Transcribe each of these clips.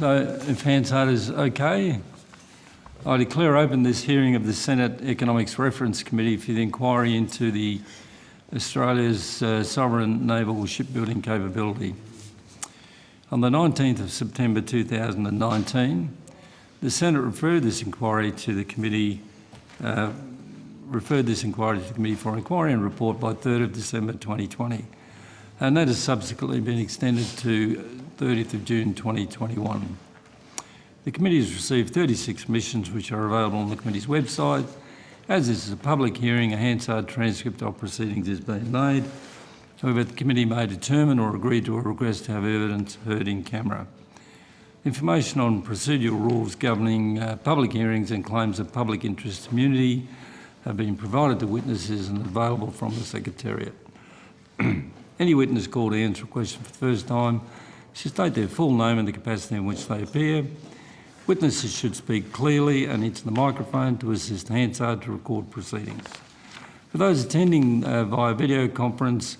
So if Hansard is okay, I declare open this hearing of the Senate Economics Reference Committee for the inquiry into the Australia's uh, sovereign naval shipbuilding capability. On the 19th of September 2019, the Senate referred this inquiry to the committee, uh, referred this inquiry to the committee for inquiry and report by 3rd of December 2020, and that has subsequently been extended to 30th of June 2021. The committee has received 36 submissions which are available on the committee's website. As this is a public hearing, a Hansard transcript of proceedings is being made. However, the committee may determine or agree to a request to have evidence heard in camera. Information on procedural rules governing uh, public hearings and claims of public interest immunity have been provided to witnesses and available from the Secretariat. Any witness called to answer a question for the first time should state their full name and the capacity in which they appear. Witnesses should speak clearly and into the microphone to assist Hansard to record proceedings. For those attending uh, via video conference,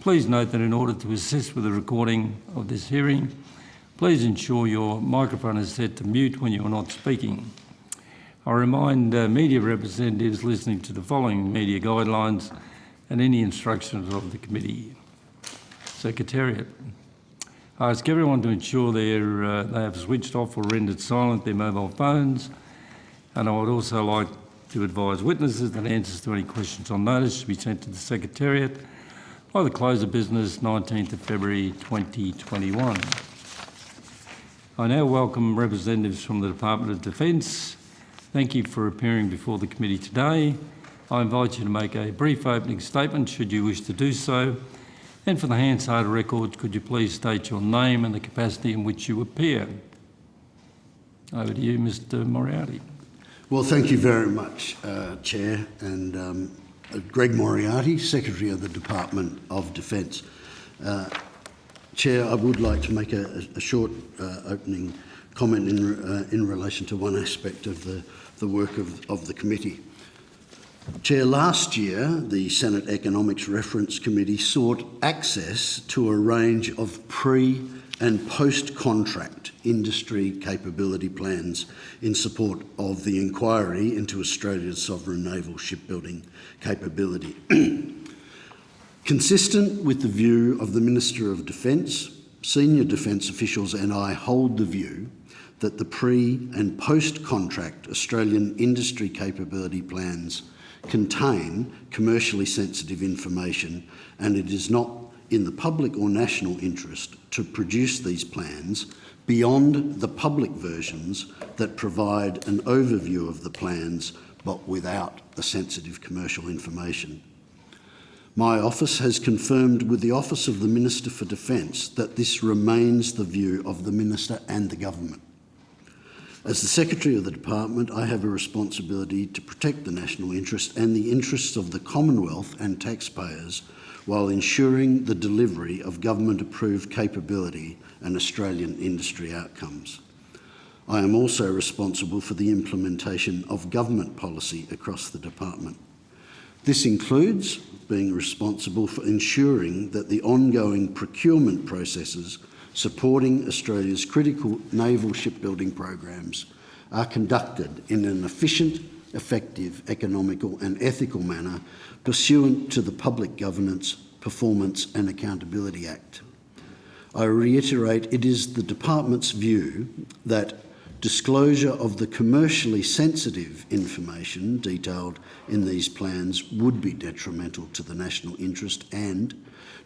Please note that in order to assist with the recording of this hearing, please ensure your microphone is set to mute when you are not speaking. I remind uh, media representatives listening to the following media guidelines and any instructions of the committee. Secretariat. I ask everyone to ensure uh, they have switched off or rendered silent their mobile phones and I would also like to advise witnesses that answers to any questions on notice should be sent to the Secretariat by the close of business 19th of February 2021. I now welcome representatives from the Department of Defence. Thank you for appearing before the committee today. I invite you to make a brief opening statement should you wish to do so. And for the Hansard records, could you please state your name and the capacity in which you appear? Over to you, Mr Moriarty. Well, thank you very much, uh, Chair, and um, uh, Greg Moriarty, Secretary of the Department of Defence. Uh, Chair, I would like to make a, a short uh, opening comment in, uh, in relation to one aspect of the, the work of, of the committee. Chair, last year the Senate Economics Reference Committee sought access to a range of pre and post-contract industry capability plans in support of the inquiry into Australia's sovereign naval shipbuilding capability. Consistent with the view of the Minister of Defence, senior defence officials and I hold the view that the pre and post-contract Australian industry capability plans contain commercially sensitive information and it is not in the public or national interest to produce these plans beyond the public versions that provide an overview of the plans but without the sensitive commercial information. My office has confirmed with the Office of the Minister for Defence that this remains the view of the Minister and the Government. As the Secretary of the Department, I have a responsibility to protect the national interest and the interests of the Commonwealth and taxpayers while ensuring the delivery of government-approved capability and Australian industry outcomes. I am also responsible for the implementation of government policy across the department. This includes being responsible for ensuring that the ongoing procurement processes supporting Australia's critical naval shipbuilding programs are conducted in an efficient, effective, economical and ethical manner pursuant to the Public Governance, Performance and Accountability Act. I reiterate it is the Department's view that disclosure of the commercially sensitive information detailed in these plans would be detrimental to the national interest and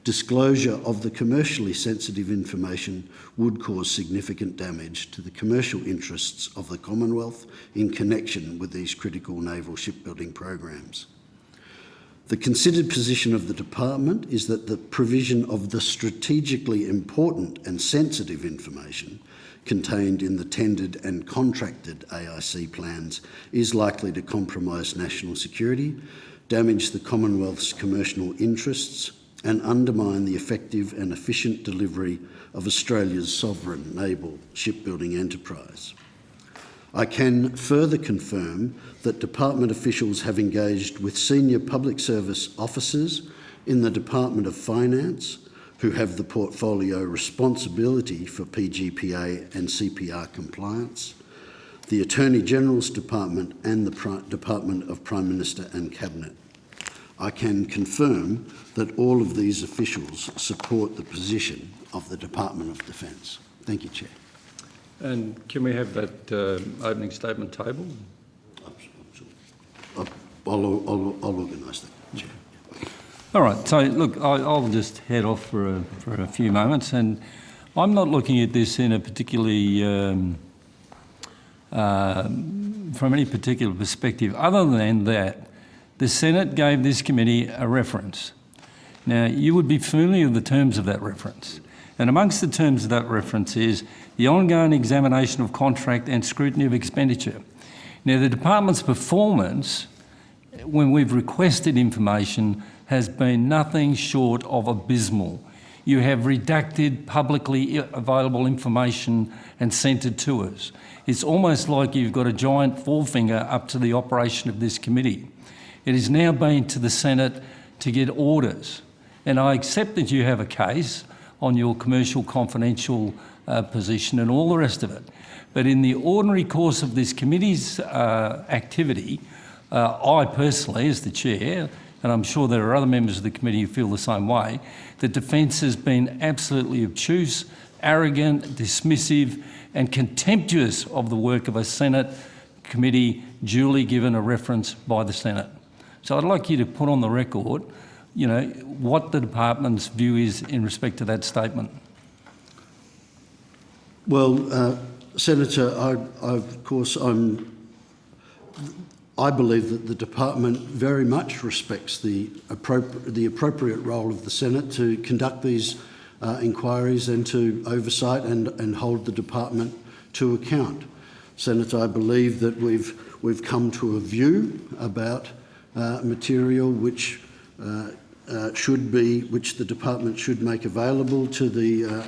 disclosure of the commercially sensitive information would cause significant damage to the commercial interests of the Commonwealth in connection with these critical naval shipbuilding programs. The considered position of the Department is that the provision of the strategically important and sensitive information contained in the tendered and contracted AIC plans is likely to compromise national security, damage the Commonwealth's commercial interests and undermine the effective and efficient delivery of Australia's sovereign naval shipbuilding enterprise. I can further confirm that department officials have engaged with senior public service officers in the Department of Finance who have the portfolio responsibility for PGPA and CPR compliance, the Attorney General's Department and the Pri- Department of Prime Minister and Cabinet. I can confirm that all of these officials support the position of the Department of Defence. Thank you, Chair. And can we have that uh, opening statement table? I'll, I'll, I'll, I'll organise that, Chair. All right, so look, I, I'll just head off for a, for a few moments, and I'm not looking at this in a particularly, um, uh, from any particular perspective, other than that the Senate gave this committee a reference. Now, you would be familiar with the terms of that reference. And amongst the terms of that reference is the ongoing examination of contract and scrutiny of expenditure. Now, the department's performance, when we've requested information, has been nothing short of abysmal. You have redacted publicly available information and sent it to us. It's almost like you've got a giant forefinger up to the operation of this committee. It is now been to the Senate to get orders. And I accept that you have a case on your commercial confidential uh, position and all the rest of it. But in the ordinary course of this committee's uh, activity, uh, I personally, as the chair, and I'm sure there are other members of the committee who feel the same way, the defence has been absolutely obtuse, arrogant, dismissive and contemptuous of the work of a Senate committee duly given a reference by the Senate. So I'd like you to put on the record, you know, what the department's view is in respect to that statement. Well, uh, Senator, I, I, of course, I'm, I believe that the department very much respects the, appropri the appropriate role of the Senate to conduct these uh, inquiries and to oversight and, and hold the department to account. Senator, I believe that we've, we've come to a view about material which uh, uh, should be, which the department should make available to the uh,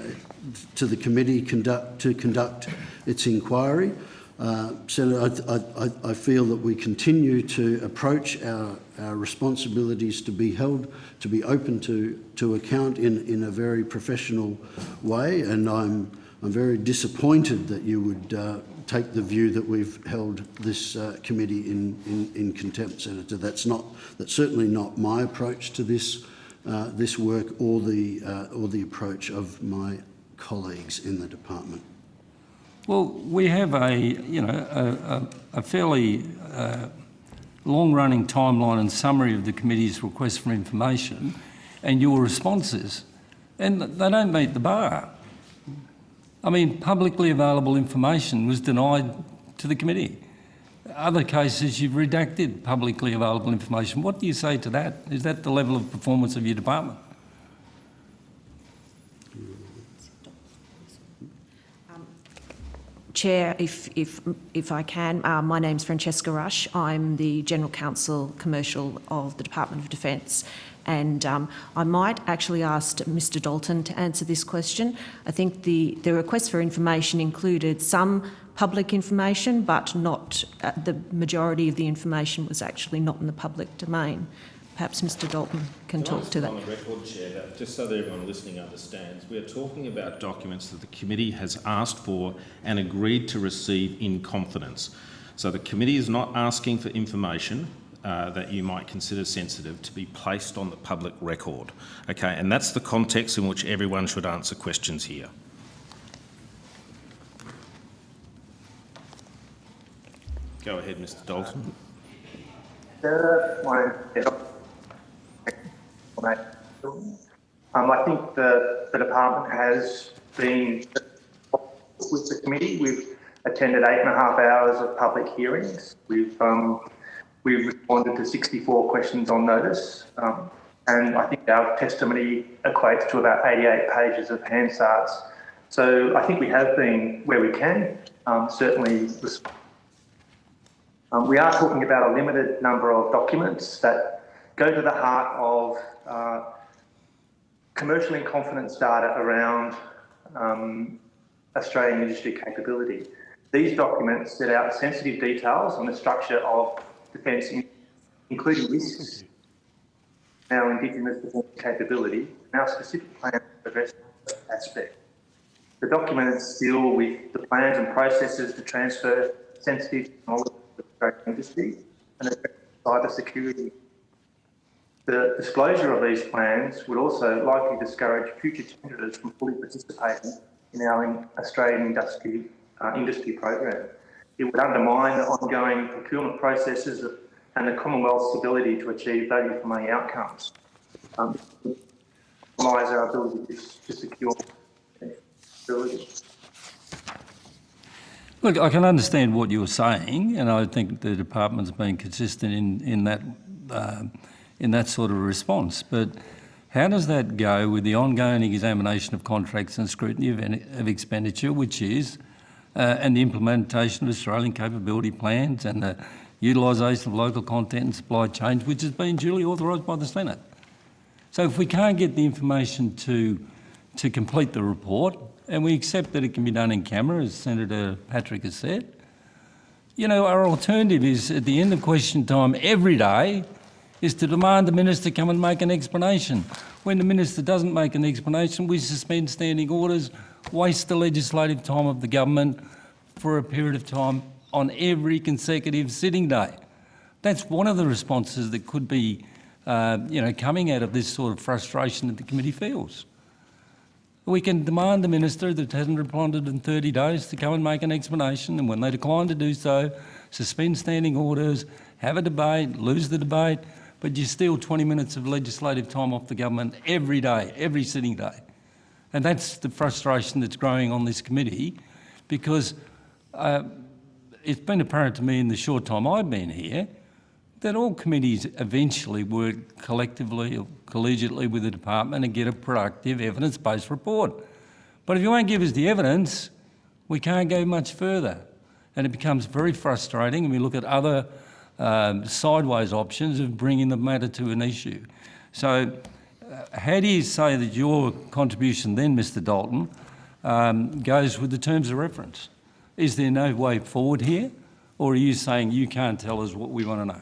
to the committee conduct to conduct its inquiry. Uh, Senator, I, I, I, feel that we continue to approach our, our responsibilities to be held, to be open to, to account in, in a very professional way, and I'm, I'm very disappointed that you would uh, take the view that we've held this uh, committee in, in, in, contempt, Senator. That's not that's certainly not my approach to this uh, this work or the uh, or the approach of my colleagues in the department. Well, we have a you know a, a, a fairly uh, long-running timeline and summary of the committee's request for information, and your responses, and they don't meet the bar. I mean, publicly available information was denied to the committee. Other cases, you've redacted publicly available information. What do you say to that? Is that the level of performance of your department? Chair, if, if, if I can, uh, my name's Francesca Rush. I'm the General Counsel Commercial of the Department of Defence and um, I might actually ask Mr Dalton to answer this question. I think the, the request for information included some public information, but not uh, the majority of the information was actually not in the public domain. Perhaps Mr Dalton can, can talk to that. On the record, Chair, that just so that everyone listening understands, we are talking about documents that the committee has asked for and agreed to receive in confidence. So the committee is not asking for information uh, that you might consider sensitive to be placed on the public record. Okay, and that's the context in which everyone should answer questions here. Go ahead, Mr Dalton. Um, I think the, the department has been with the committee. We've attended eight and a half hours of public hearings. We've um, We've responded to 64 questions on notice, um, and I think our testimony equates to about 88 pages of Hansard's. So I think we have been where we can, um, certainly. Um, we are talking about a limited number of documents that go to the heart of uh, commercial in confidence data around um, Australian industry capability. These documents set out sensitive details on the structure of defence, including risks, our Indigenous defence capability, and our specific plan address that aspect. The documents deal with the plans and processes to transfer sensitive knowledge to the industry and cyber security. The disclosure of these plans would also likely discourage future tenderers from fully participating in our Australian industry, uh, industry program. It would undermine the ongoing procurement processes and the Commonwealth's ability to achieve value for money outcomes. Um, compromise our ability to, to secure. Look, I can understand what you're saying, and I think the department's been consistent in, in that um in that sort of response. But how does that go with the ongoing examination of contracts and scrutiny of, any- of expenditure, which is, uh, Uh, and the implementation of Australian capability plans and the utilisation of local content and supply chains, which has been duly authorised by the Senate? So if we can't get the information to, to complete the report, and we accept that it can be done in camera, as Senator Patrick has said, you know, our alternative is at the end of question time every day is to demand the minister come and make an explanation. When the minister doesn't make an explanation, we suspend standing orders, waste the legislative time of the government for a period of time on every consecutive sitting day. That's one of the responses that could be, uh, you know, coming out of this sort of frustration that the committee feels. We can demand the minister that hasn't responded in 30 days to come and make an explanation, and when they decline to do so, suspend standing orders, have a debate, lose the debate, but you steal 20 minutes of legislative time off the government every day, every sitting day. And that's the frustration that's growing on this committee because uh, it's been apparent to me in the short time I've been here that all committees eventually work collectively or collegiately with the department and get a productive evidence-based report. But if you won't give us the evidence, we can't go much further. And it becomes very frustrating and we look at other um, sideways options of bringing the matter to an issue. So how do you say that your contribution then, Mr Dalton, um, goes with the terms of reference? Is there no way forward here? Or are you saying you can't tell us what we want to know?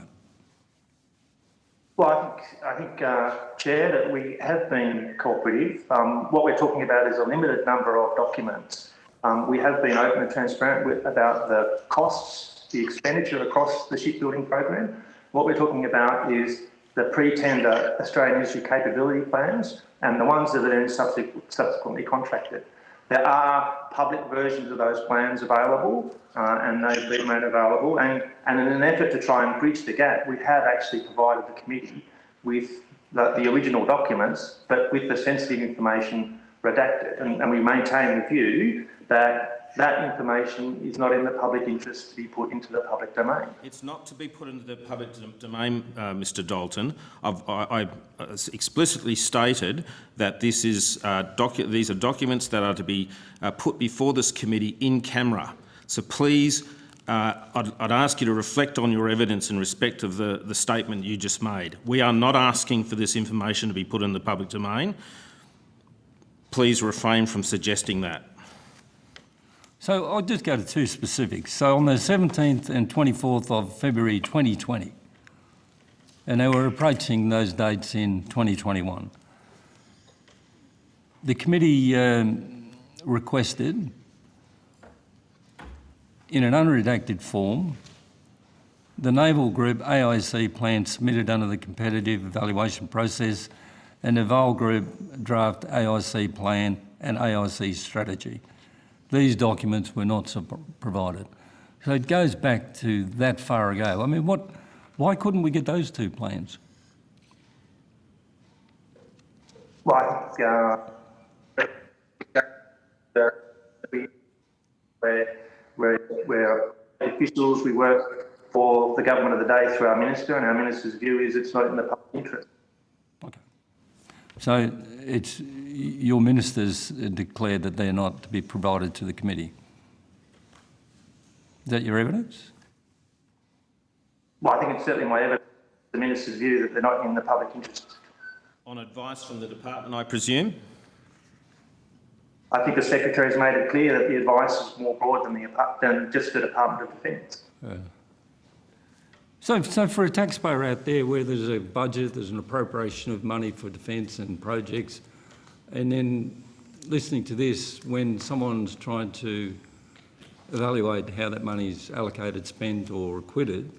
Well, I think, I think uh, Chair, that we have been cooperative. Um, what we're talking about is a limited number of documents. Um, we have been open and transparent with, about the costs, the expenditure across the shipbuilding program. What we're talking about is the pre-tender Australian industry capability plans and the ones that are then subsequently contracted. There are public versions of those plans available uh, and they've been made available. And, and in an effort to try and bridge the gap, we have actually provided the committee with the, the original documents, but with the sensitive information redacted. And, and we maintain the view that that information is not in the public interest to be put into the public domain. It's not to be put into the public domain, uh, Mr Dalton. I've, I, I uh, explicitly stated that this is, uh, these are documents that are to be uh, put before this committee in camera. So please, uh, I'd, I'd ask you to reflect on your evidence in respect of the, the statement you just made. We are not asking for this information to be put in the public domain. Please refrain from suggesting that. So I'll just go to two specifics. So on the 17th and 24th of February 2020, and they were approaching those dates in 2021, the committee um, requested in an unredacted form the Naval Group AIC plan submitted under the competitive evaluation process and the Naval Group draft AIC plan and AIC strategy. These documents were not provided. So it goes back to that far ago. I mean, what, why couldn't we get those two plans? Right. Uh, there- we- where, where, where officials, we work for the government of the day through our minister, and our minister's view is it's not in the public interest. Okay. So it's, your ministers declared that they're not to be provided to the committee. Is that your evidence? Well, I think it's certainly my evidence, the minister's view that they're not in the public interest. On advice from the department, I presume? I think the secretary has made it clear that the advice is more broad than the than just the Department of Defence. So, so for a taxpayer out there where there's a budget, there's an appropriation of money for defence and projects, And then listening to this, when someone's trying to evaluate how that money's allocated, spent or acquitted,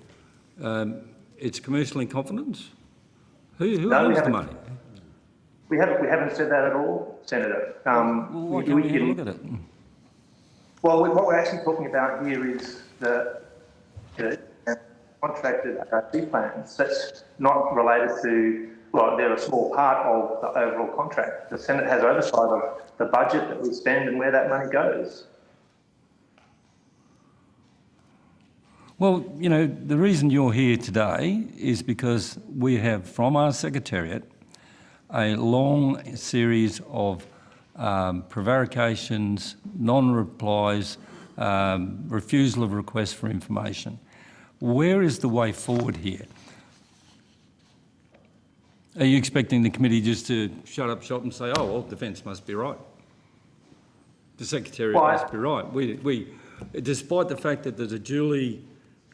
um, it's commercial incompetence? Who, who No, we owns the money? We haven't, we haven't said that at all, Senator. Um, Well, why we- can't we have look at it? Well, we- what we're actually talking about here is the, contracted AIC plans. That's not related to, well, they're a small part of the overall contract. The Senate has oversight of the budget that we spend and where that money goes. Well, you know, the reason you're here today is because we have from our Secretariat a long series of um, prevarications, non-replies, um, refusal of requests for information. Where is the way forward here? Are you expecting the committee just to shut up shop and say, oh, well, defence must be right? The Secretary Well, I- must be right. We, we, despite the fact that there's a duly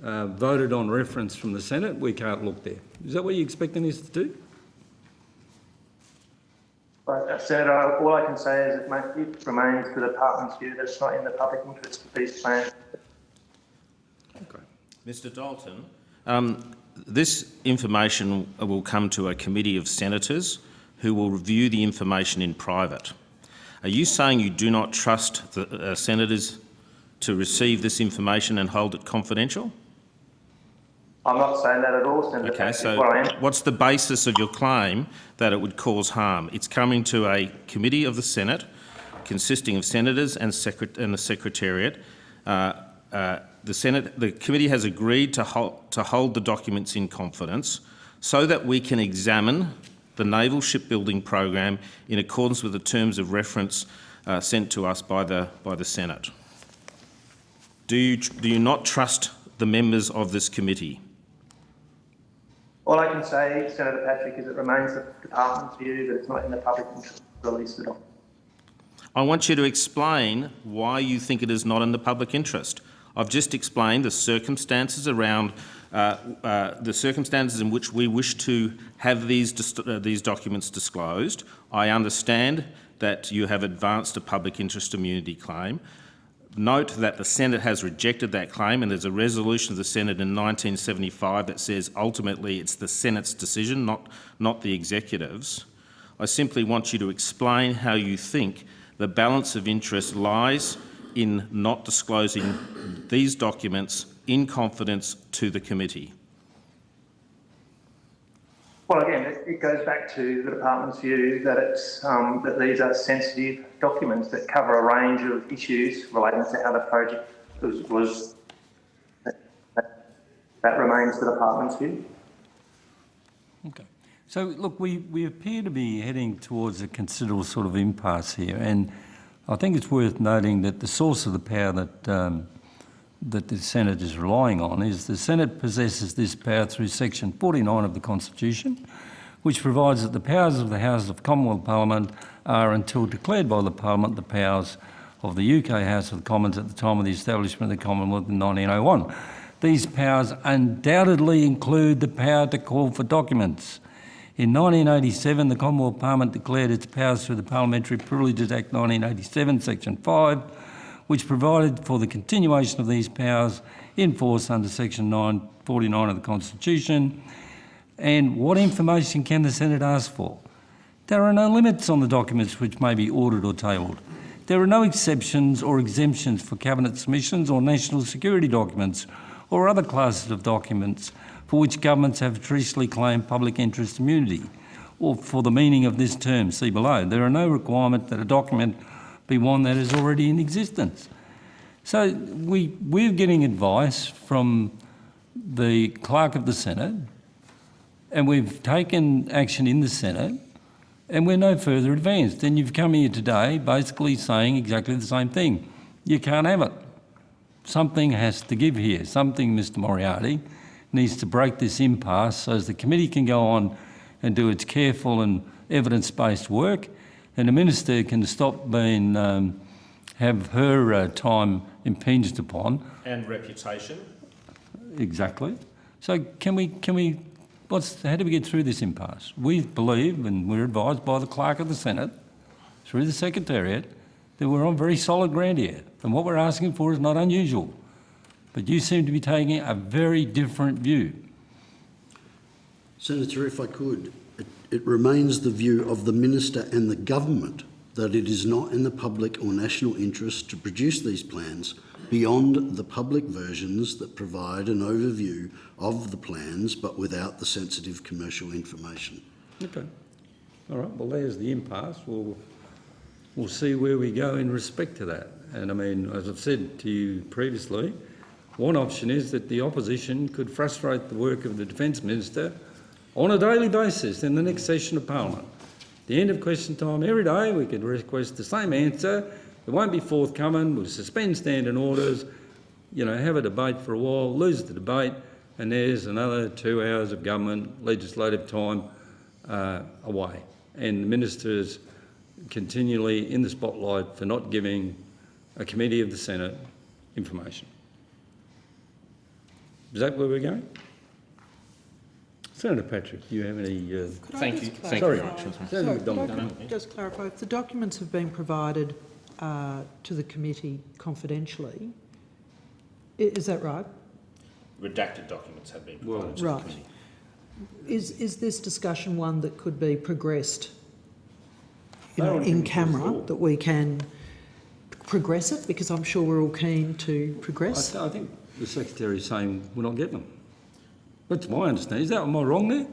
uh, voted on reference from the Senate, we can't look there. Is that what you're expecting us to do? But uh, Senator, all I can say is it, ma- it remains the department's view that it's not in the public interest of these plans. Mr Dalton, um, this information will come to a committee of senators who will review the information in private. Are you saying you do not trust the uh, senators to receive this information and hold it confidential? I'm not saying that at all, Senator. Okay, What so what's the basis of your claim that it would cause harm? It's coming to a committee of the Senate consisting of senators and, secret- and the Secretariat. Uh, uh, the Senate, the committee has agreed to hold, to hold the documents in confidence so that we can examine the naval shipbuilding program in accordance with the terms of reference uh, sent to us by the, by the Senate. Do you, do you not trust the members of this committee? All I can say, Senator Patrick, is it remains the department's view that it's not in the public interest to release the document. I want you to explain why you think it is not in the public interest. I've just explained the circumstances around uh, uh, the circumstances in which we wish to have these, uh, these documents disclosed. I understand that you have advanced a public interest immunity claim. Note that the Senate has rejected that claim and there's a resolution of the Senate in 1975 that says ultimately it's the Senate's decision, not, not the executive's. I simply want you to explain how you think the balance of interest lies in not disclosing these documents in confidence to the committee. Well, again, it, it goes back to the department's view that it's um, that these are sensitive documents that cover a range of issues relating to how the project was. was that remains the department's view. Okay. So, look, we, we appear to be heading towards a considerable sort of impasse here, and I think it's worth noting that the source of the power that, um, that the Senate is relying on is the Senate possesses this power through section 49 of the Constitution, which provides that the powers of the Houses of Commonwealth Parliament are, until declared by the Parliament, the powers of the UK House of Commons at the time of the establishment of the Commonwealth in 1901. These powers undoubtedly include the power to call for documents. In 1987, the Commonwealth Parliament declared its powers through the Parliamentary Privileges Act 1987, Section 5, which provided for the continuation of these powers in force under Section 949 of the Constitution. And what information can the Senate ask for? There are no limits on the documents which may be ordered or tabled. There are no exceptions or exemptions for Cabinet submissions or national security documents or other classes of documents for which governments have traditionally claimed public interest immunity, or for the meaning of this term, see below. There are no requirement that a document be one that is already in existence. So we, we're getting advice from the clerk of the Senate, and we've taken action in the Senate, and we're no further advanced. And you've come here today basically saying exactly the same thing. You can't have it. Something has to give here. Something, Mr Moriarty, needs to break this impasse so as the committee can go on and do its careful and evidence-based work, and the minister can stop being um, have her uh, time impinged upon. And reputation. Exactly. So can we can we what's how do we get through this impasse? We believe and we're advised by the clerk of the Senate through the Secretariat that we're on very solid ground here. And what we're asking for is not unusual. But you seem to be taking a very different view. Senator, if I could, it, it remains the view of the Minister and the Government that it is not in the public or national interest to produce these plans beyond the public versions that provide an overview of the plans but without the sensitive commercial information. Okay. All right, well, there's the impasse. We'll, we'll see where we go in respect to that. And I mean, as I've said to you previously, one option is that the opposition could frustrate the work of the Defence Minister on a daily basis in the next session of Parliament. The end of question time every day, we could request the same answer. It won't be forthcoming. We'll suspend standing orders, you know, have a debate for a while, lose the debate, and there's another two hours of government legislative time uh, away. And the minister's continually in the spotlight for not giving a committee of the Senate information. Is that where we're going? Senator Patrick, do you have any? Uh, Could Thank you. clarify? Thank you very much. Sorry, Senator could I McDonald. Just clarify, if the documents have been provided uh, to the committee confidentially, is that right? Redacted documents have been Well- provided to the Right. committee. Is, is this discussion one that could be progressed, you know, in camera, that we can progress it? Because I'm sure we're all keen to I, progress. th- I think the secretary is saying we're not getting them. That's my understanding. Is that am I wrong there?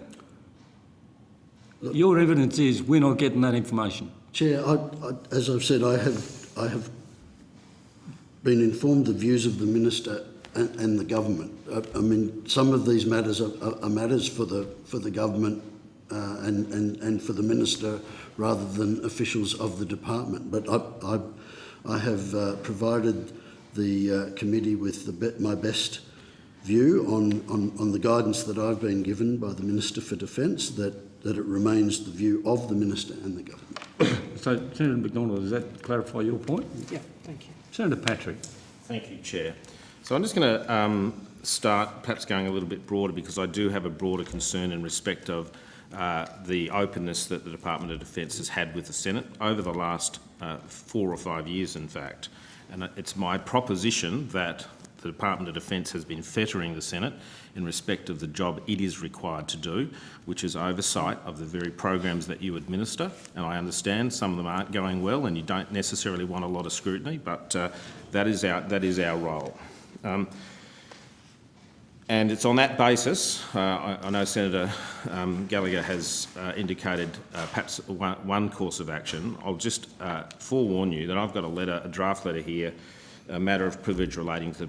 Your evidence is we're not getting that information. Chair, I, I, as I've said, I have, I have been informed the views of the Minister and, and the Government. I, I mean, some of these matters are, are, are matters for the, for the Government uh, and, and, and for the Minister rather than officials of the Department. But I, I, I have uh, provided the uh, committee with the be- my best view on, on, on the guidance that I've been given by the Minister for Defence that, that it remains the view of the Minister and the Government. So, Senator McDonald, does that clarify your point? Yeah, thank you. Senator Patrick. Thank you, Chair. So I'm just going to um, start perhaps going a little bit broader because I do have a broader concern in respect of uh, the openness that the Department of Defence has had with the Senate over the last uh, four or five years, in fact. And it's my proposition that the Department of Defence has been fettering the Senate in respect of the job it is required to do, which is oversight of the very programs that you administer. And I understand some of them aren't going well and you don't necessarily want a lot of scrutiny, but uh, that, is our, that is our role. Um, and it's on that basis, uh, I, I know Senator um, Gallagher has uh, indicated uh, perhaps one, one course of action. I'll just uh, forewarn you that I've got a letter, a draft letter here, a matter of privilege relating to the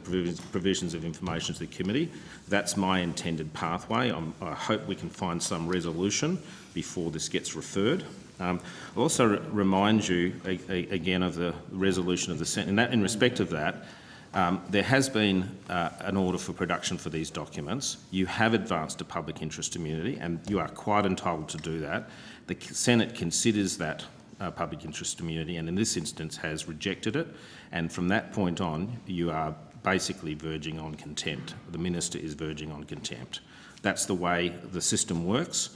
provisions, of information to the committee. That's my intended pathway. I'm, I hope we can find some resolution before this gets referred. Um, I'll also remind you again of the resolution of the Senate. That, in respect of that, um, there has been uh, an order for production for these documents. You have advanced a public interest immunity, and you are quite entitled to do that. The Senate considers that uh, public interest immunity, and in this instance has rejected it. And from that point on, you are basically verging on contempt. The minister is verging on contempt. That's the way the system works.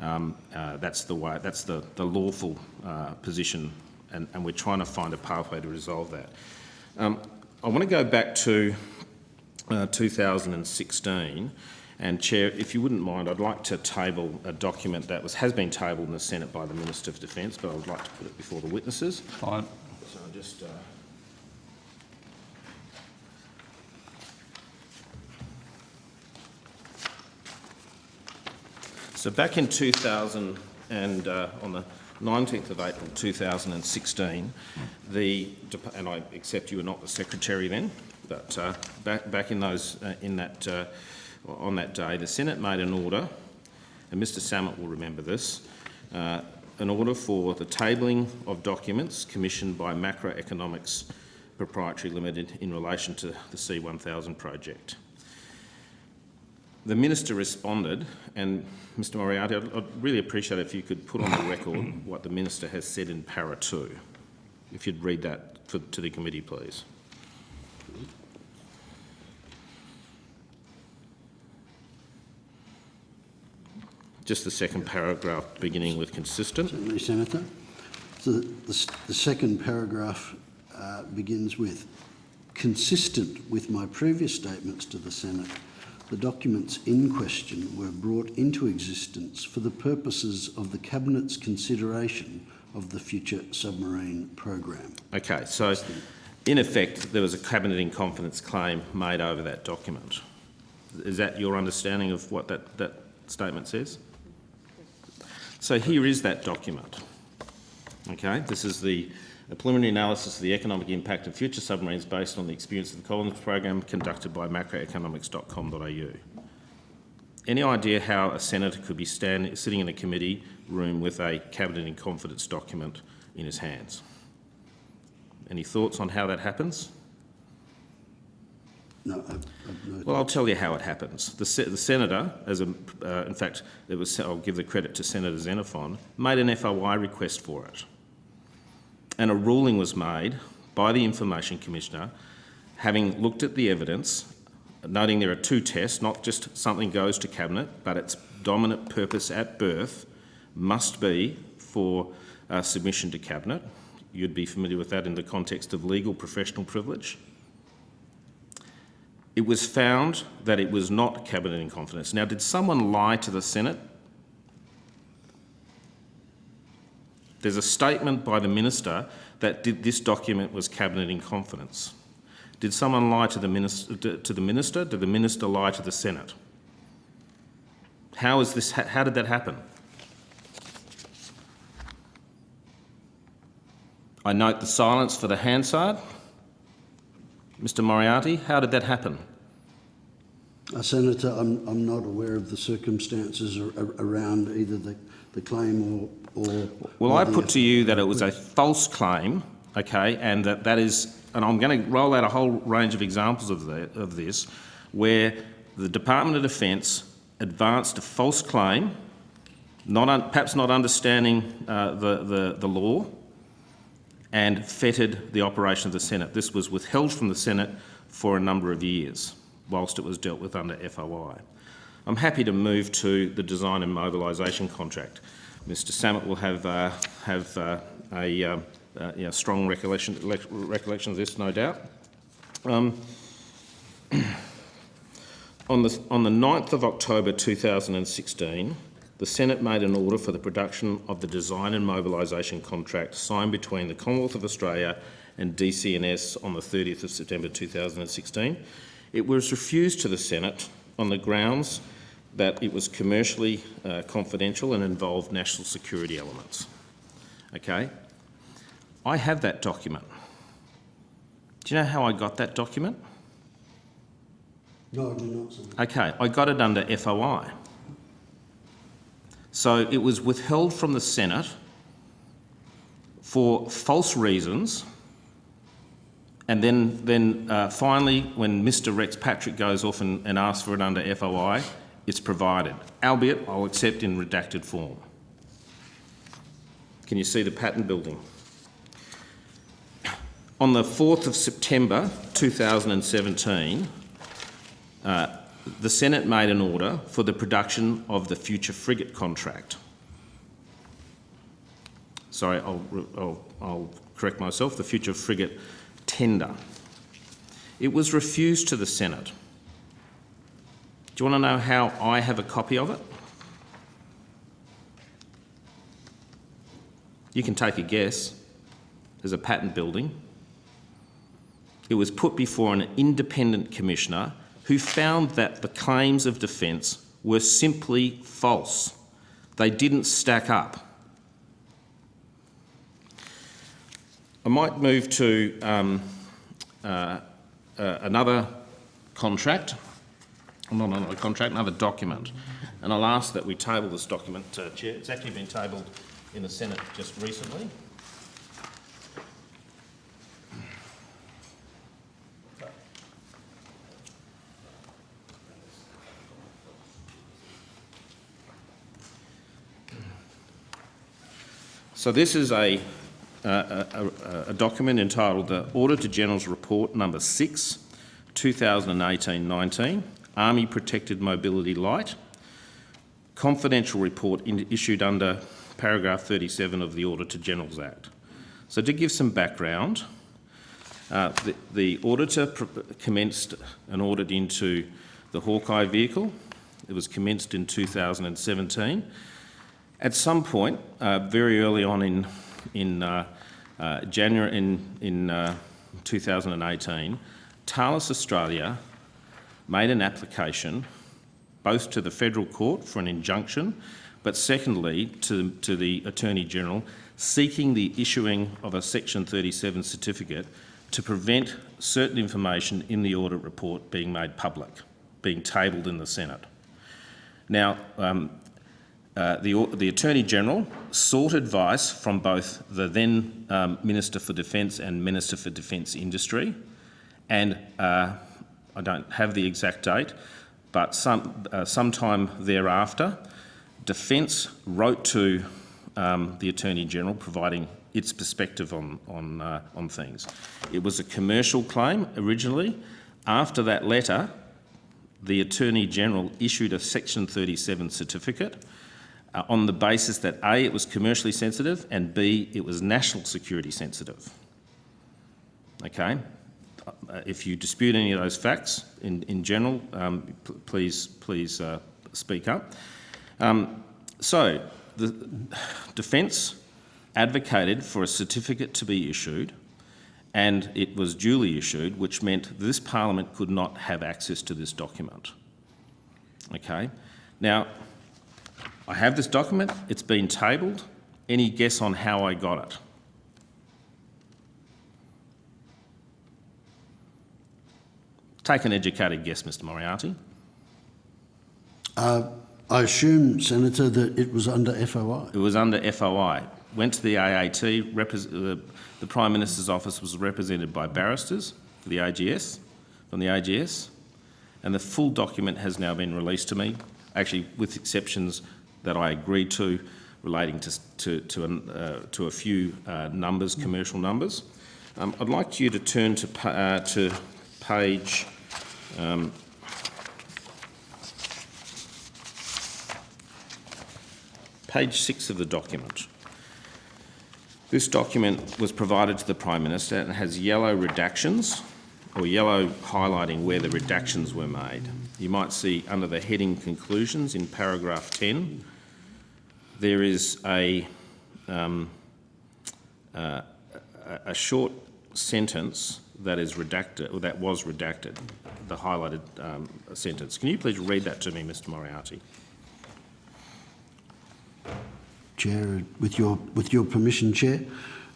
Um, uh, that's the way. That's the, the lawful uh, position, and, and we're trying to find a pathway to resolve that. Um, I want to go back to uh, 2016, and Chair, if you wouldn't mind, I'd like to table a document that was has been tabled in the Senate by the Minister of Defence, but I would like to put it before the witnesses. Fine. So I just. Uh, So back in 2000 and uh, on the 19th of April 2016, the and I accept you were not the secretary then, but uh, back back in those uh, in that uh, on that day, the Senate made an order, and Mr. Sammut will remember this. Uh, an order for the tabling of documents commissioned by Macroeconomics Proprietary Limited in relation to the SEA 1000 project. The Minister responded, and Mr Moriarty, I'd, I'd really appreciate if you could put on the record what the Minister has said in para two. If you'd read that for, to the committee, please. Just the second paragraph beginning with consistent. Certainly, Senator. So the, s- the second paragraph uh, begins with, consistent with my previous statements to the Senate, the documents in question were brought into existence for the purposes of the Cabinet's consideration of the future submarine program. Okay, so in effect, there was a cabinet in confidence claim made over that document. Is that your understanding of what that, that statement says? So here is that document. Okay, this is the a preliminary analysis of the economic impact of future submarines based on the experience of the Collins program conducted by macroeconomics.com.au. Any idea how a senator could be stand, sitting in a committee room with a cabinet in confidence document in his hands? Any thoughts on how that happens? No, I've, I've no Well, I'll tell you how it happens. The, se- the senator, as a, uh, in fact, it was, I'll give the credit to Senator Xenophon, made an FOI request for it. And a ruling was made by the Information Commissioner, having looked at the evidence, noting there are two tests, not just something goes to Cabinet, but its dominant purpose at birth must be for uh, submission to Cabinet. You'd be familiar with that in the context of legal professional privilege. It was found that it was not cabinet in confidence. Now, did someone lie to the Senate? There's a statement by the minister that did, this document was cabinet in confidence. Did someone lie to the, minister, to the minister? Did the minister lie to the Senate? How is this? How did that happen? I note the silence for the Hansard. Mr Moriarty, how did that happen? Uh, Senator, I'm, I'm not aware of the circumstances ar- around either the, the claim or... or Well, I put to you that it was a false claim, okay, and that that is, and I'm going to roll out a whole range of examples of, the, of this, where the Department of Defence advanced a false claim, not un, perhaps not understanding uh, the, the, the law, and fettered the operation of the Senate. This was withheld from the Senate for a number of years, whilst it was dealt with under FOI. I'm happy to move to the design and mobilisation contract. Mr Sammut will have, uh, have uh, a uh, strong recollection, recollection of this, no doubt. Um, on, the, on the 9th of October 2016, the Senate made an order for the production of the design and mobilisation contract signed between the Commonwealth of Australia and DCNS on the 30th of September 2016. It was refused to the Senate on the grounds that it was commercially uh, confidential and involved national security elements. Okay? I have that document. Do you know how I got that document? No, I do not, Senator. Okay, I got it under FOI. So it was withheld from the Senate for false reasons. And then, then uh, finally, when Mr Rex Patrick goes off and, and asks for it under FOI, it's provided, albeit I'll accept in redacted form. Can you see the pattern building? On the 4th of September 2017, uh, the Senate made an order for the production of the future frigate contract. Sorry, I'll, I'll, I'll correct myself, the future frigate tender. It was refused to the Senate. Do you want to know how I have a copy of it? You can take a guess. There's a patent building. It was put before an independent commissioner who found that the claims of defence were simply false. They didn't stack up. I might move to um, uh, uh, another contract, not another contract, another document. And I'll ask that we table this document, uh, Chair. It's actually been tabled in the Senate just recently. So this is a, a, a, a document entitled the Auditor General's Report Number 6, 2018-19, Army Protected Mobility Light, confidential report in, issued under paragraph 37 of the Auditor General's Act. So to give some background, uh, the, the auditor commenced an audit into the Hawkei vehicle. It was commenced in 2017. At some point, uh, very early on in, in uh, uh, January in, in uh, 2018, Thales Australia made an application both to the federal court for an injunction, but secondly to, to the Attorney General seeking the issuing of a Section 37 certificate to prevent certain information in the audit report being made public, being tabled in the Senate. Now, um, uh, the, the Attorney General sought advice from both the then um, Minister for Defence and Minister for Defence Industry, and uh, I don't have the exact date, but some, uh, sometime thereafter, Defence wrote to um, the Attorney General providing its perspective on, on, uh, on things. It was a commercial claim originally. After that letter, the Attorney General issued a Section 37 certificate uh, on the basis that A, it was commercially sensitive and B, it was national security sensitive. Okay? Uh, if you dispute any of those facts in, in general, um, please, please uh, speak up. Um, so, the Defence advocated for a certificate to be issued and it was duly issued, which meant this Parliament could not have access to this document. Okay? Now, I have this document, it's been tabled. Any guess on how I got it? Take an educated guess, Mr Moriarty. Uh, I assume, Senator, that it was under FOI. It was under FOI. Went to the AAT. The, the Prime Minister's office was represented by barristers for the AGS, from the AGS, and the full document has now been released to me, actually with exceptions that I agreed to relating to, to, to, an, uh, to a few uh, numbers, commercial numbers. Um, I'd like you to turn to, uh, to page um, page six of the document. This document was provided to the Prime Minister and has yellow redactions or yellow highlighting where the redactions were made. You might see under the heading conclusions in paragraph 10, there is a, um, uh, a- a short sentence that is redacted, or that was redacted, the highlighted um, sentence. Can you please read that to me, Mr Moriarty? Chair, with your with your permission, Chair,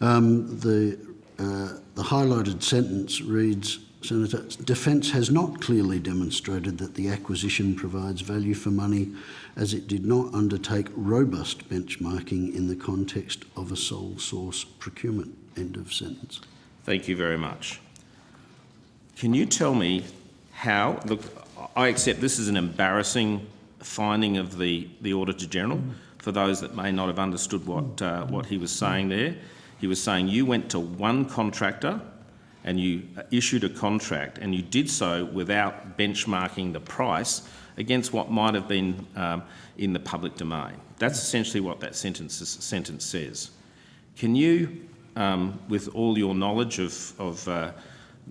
um, the uh, the highlighted sentence reads: Senator, Defence has not clearly demonstrated that the acquisition provides value for money, as it did not undertake robust benchmarking in the context of a sole source procurement. End of sentence. Thank you very much. Can you tell me how, look, I accept this is an embarrassing finding of the, the Auditor General for those that may not have understood what, uh, what he was saying there. He was saying you went to one contractor and you issued a contract and you did so without benchmarking the price against what might have been um, in the public domain. That's essentially what that sentence, sentence says. Can you, um, with all your knowledge of, of uh,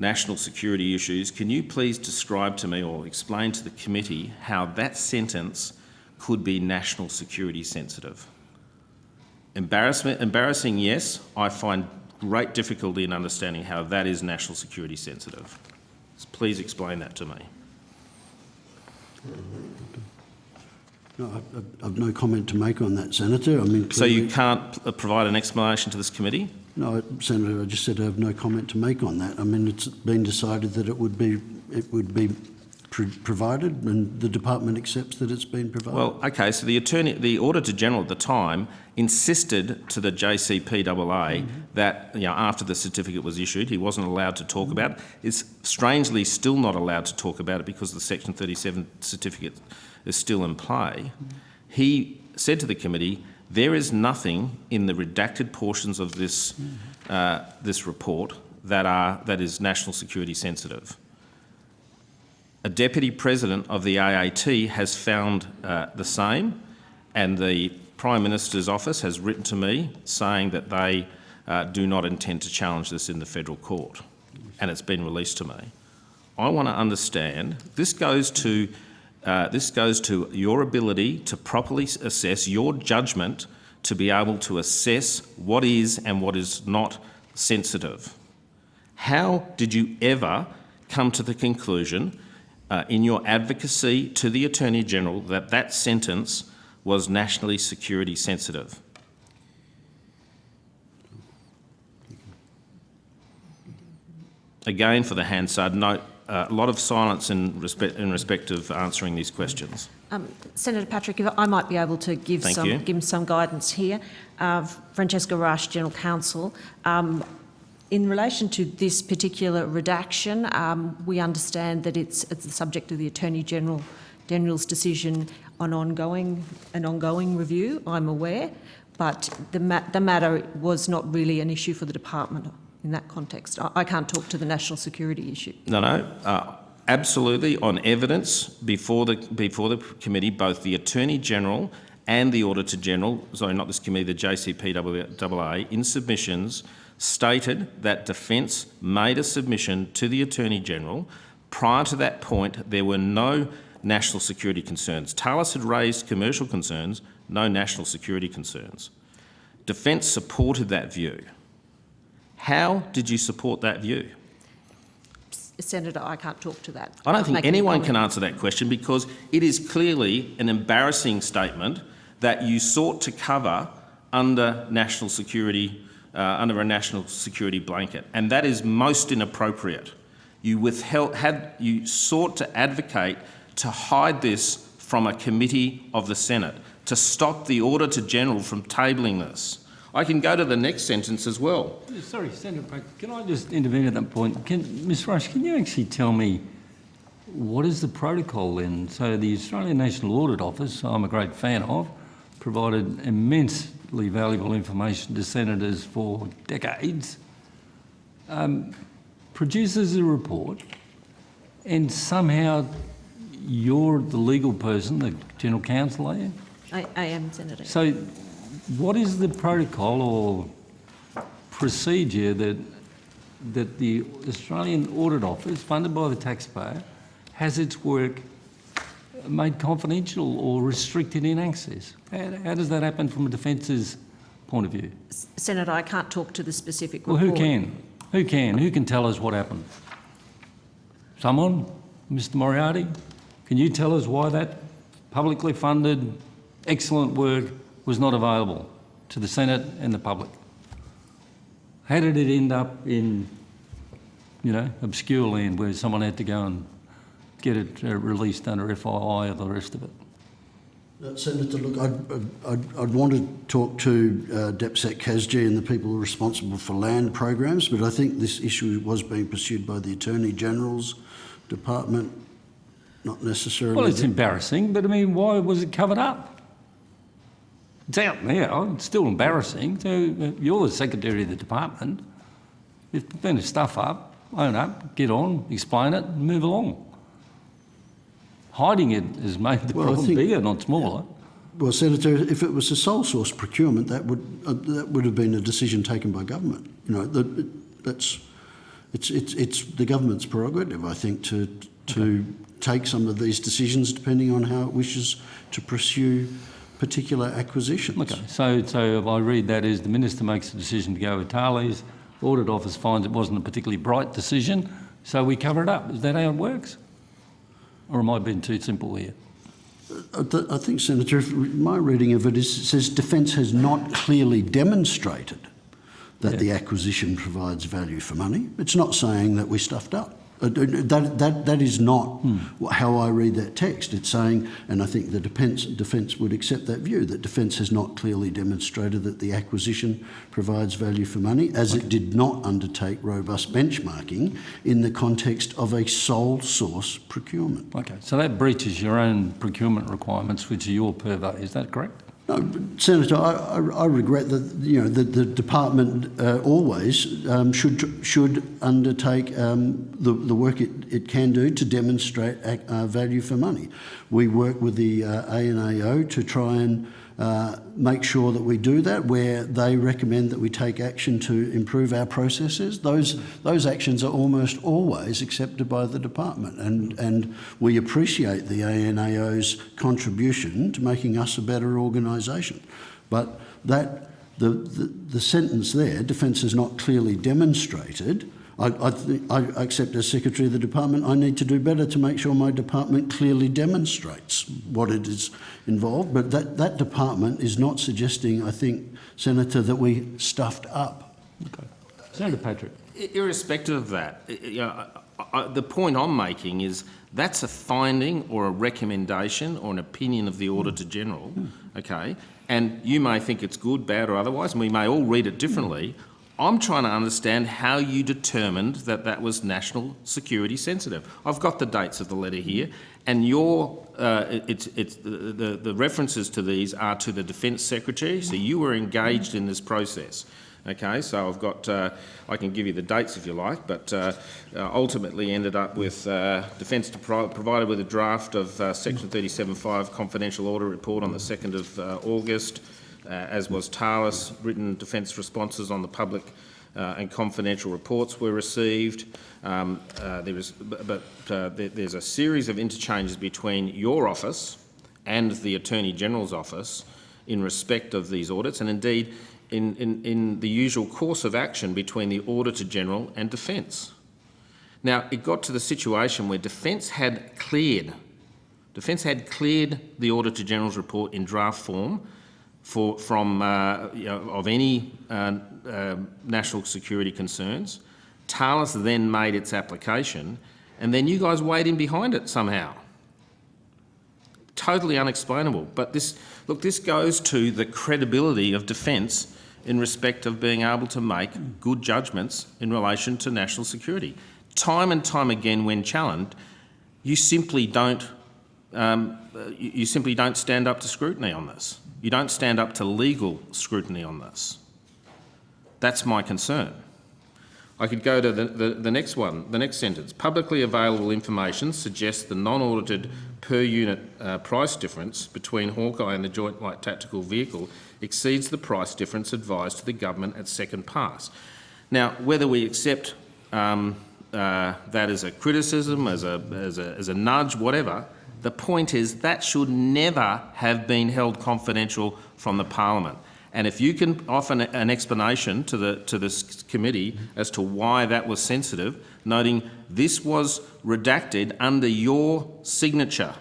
national security issues, can you please describe to me or explain to the committee how that sentence could be national security sensitive? Embarrassment, embarrassing, yes. I find great difficulty in understanding how that is national security sensitive. Please explain that to me. No, I, I- I've no comment to make on that, Senator. I mean, So you can't provide an explanation to this committee? No, Senator, I just said I have no comment to make on that. I mean, it's been decided that it would be it would be pro- provided, and the department accepts that it's been provided. Well, okay, so the attorney, the Auditor General at the time insisted to the JCPAA mm-hmm. that, you know, after the certificate was issued, he wasn't allowed to talk about it. it. Is strangely still not allowed to talk about it because the Section 37 certificate is still in play. Mm-hmm. He said to the committee, there is nothing in the redacted portions of this, uh, this report that, are, that is national security sensitive a deputy president of the AAT has found uh, the same, and the Prime Minister's office has written to me saying that they uh, do not intend to challenge this in the federal court, and it's been released to me. I want to understand. This goes to uh, this goes to your ability to properly assess your judgment to be able to assess what is and what is not sensitive. How did you ever come to the conclusion uh, in your advocacy to the Attorney General that that sentence was nationally security sensitive? Again, for the Hansard note, uh, a lot of silence in respect, in respect of answering these questions. Um, Senator Patrick, if I might be able to give Thank some you. give some guidance here. Uh, Francesca Rush, General Counsel. Um, in relation to this particular redaction, um, we understand that it's, it's the subject of the Attorney General General's decision on ongoing an ongoing review. I'm aware, but the ma- the matter was not really an issue for the department in that context. I, I can't talk to the national security issue. No, no, uh, absolutely. On evidence before the before the committee, both the Attorney General and the Auditor General, sorry, not this committee, the JCPAA, in submissions stated that Defence made a submission to the Attorney General. Prior to that point, there were no national security concerns. Thales had raised commercial concerns, no national security concerns. Defence supported that view. How did you support that view? Senator, I can't talk to that. I don't think anyone can answer that question because it is clearly an embarrassing statement that you sought to cover under national security, uh, under a national security blanket, and that is most inappropriate. You withheld, had, you sought to advocate to hide this from a committee of the Senate, to stop the Auditor General from tabling this. I can go to the next sentence as well. Sorry, Senator Patrick, can I just intervene at that point? Can, Ms Rush, can you actually tell me what is the protocol then? So the Australian National Audit Office, I'm a great fan of, provided immensely valuable information to senators for decades, um, produces a report, and somehow you're the legal person, the general counsel, are you? I, I am, Senator. So what is the protocol or procedure that, that the Australian Audit Office, funded by the taxpayer, has its work made confidential or restricted in access? How, how does that happen from a defence's point of view? Senator, I can't talk to the specific Well, who can? Who can? Who can tell us what happened? Someone? Mr Moriarty? Can you tell us why that publicly funded, excellent work was not available to the Senate and the public? How did it end up in, you know, obscure land where someone had to go and get it uh, released under FOI or the rest of it? Uh, Senator, look, I'd, I'd, I'd want to talk to uh, DepSec CASG and the people responsible for land programs, but I think this issue was being pursued by the Attorney General's department, not necessarily. Well, it's embarrassing, but I mean, why was it covered up? It's out now, it's still embarrassing. So uh, you're the secretary of the department. If there's been stuff up, own up, get on, explain it, and move along. Hiding it has made the Well, problem think- bigger, not smaller. Well, Senator, if it was a sole source procurement, that would uh, that would have been a decision taken by government. You know, that, that's it's it's it's the government's prerogative, I think, to to take some of these decisions depending on how it wishes to pursue particular acquisitions. Okay, so, so if I read that as the minister makes a decision to go with Thales, audit office finds it wasn't a particularly bright decision, so we cover it up. Is that how it works? Or am I being too simple here? I, think, Senator, my reading of it is it says defence has not clearly demonstrated that Yeah. the acquisition provides value for money. It's not saying that we stuffed up. Uh, That, that, that is not wh- how I read that text. It's saying, and I think the defence, defence would accept that view, that defence has not clearly demonstrated that the acquisition provides value for money, as it did not undertake robust benchmarking in the context of a sole source procurement. Okay, so that breaches your own procurement requirements, which are your purvey, is that correct? No, Senator, I, I, I regret that you know the, the department uh, always um, should should undertake um, the, the work it, it can do to demonstrate uh, value for money. We work with the uh, ANAO to try and uh, make sure that we do that. Where they recommend that we take action to improve our processes, those those actions are almost always accepted by the department, and and we appreciate the ANAO's contribution to making us a better organisation. But that the, the the sentence there, defence is not clearly demonstrated. I, I, I accept as Secretary of the Department, I need to do better to make sure my department clearly demonstrates what it is involved. But that, that department is not suggesting, I think, Senator, that we stuffed up. Okay. Senator Patrick. Irrespective of that, you know, I, I, the point I'm making is that's a finding or a recommendation or an opinion of the Auditor General, okay? And you may think it's good, bad or otherwise, and we may all read it differently. I'm trying to understand how you determined that that was national security sensitive. I've got the dates of the letter here, and your uh, it's it's the, the references to these are to the Defence Secretary. So you were engaged in this process. Okay, so I've got, uh, I can give you the dates if you like, but uh, uh, ultimately ended up with uh, Defence provided with a draft of uh, Section 37.5 confidential order report on the 2nd of uh, August, as was Thales. Written Defence responses on the public uh, and confidential reports were received. Um, uh, there was, but uh, there, there's a series of interchanges between your office and the Attorney General's office in respect of these audits, and indeed in, in, in the usual course of action between the Auditor General and Defence. Now, it got to the situation where Defence had cleared, Defence had cleared the Auditor General's report in draft form for, from, uh, you know, of any uh, uh, national security concerns. Thales then made its application, and then you guys weighed in behind it somehow totally unexplainable. But this, look, this goes to the credibility of defence in respect of being able to make good judgments in relation to national security. Time and time again, when challenged, you simply don't, um, you simply don't stand up to scrutiny on this. You don't stand up to legal scrutiny on this. That's my concern. I could go to the, the, the next one, the next sentence. Publicly available information suggests the non-audited per unit uh, price difference between Hawkei and the Joint Light Tactical Vehicle exceeds the price difference advised to the government at second pass. Now, whether we accept um, uh, that as a criticism, as a, as, a, as a nudge, whatever, the point is that should never have been held confidential from the Parliament. And if you can offer an, an explanation to the to this committee as to why that was sensitive, noting this was redacted under your signature,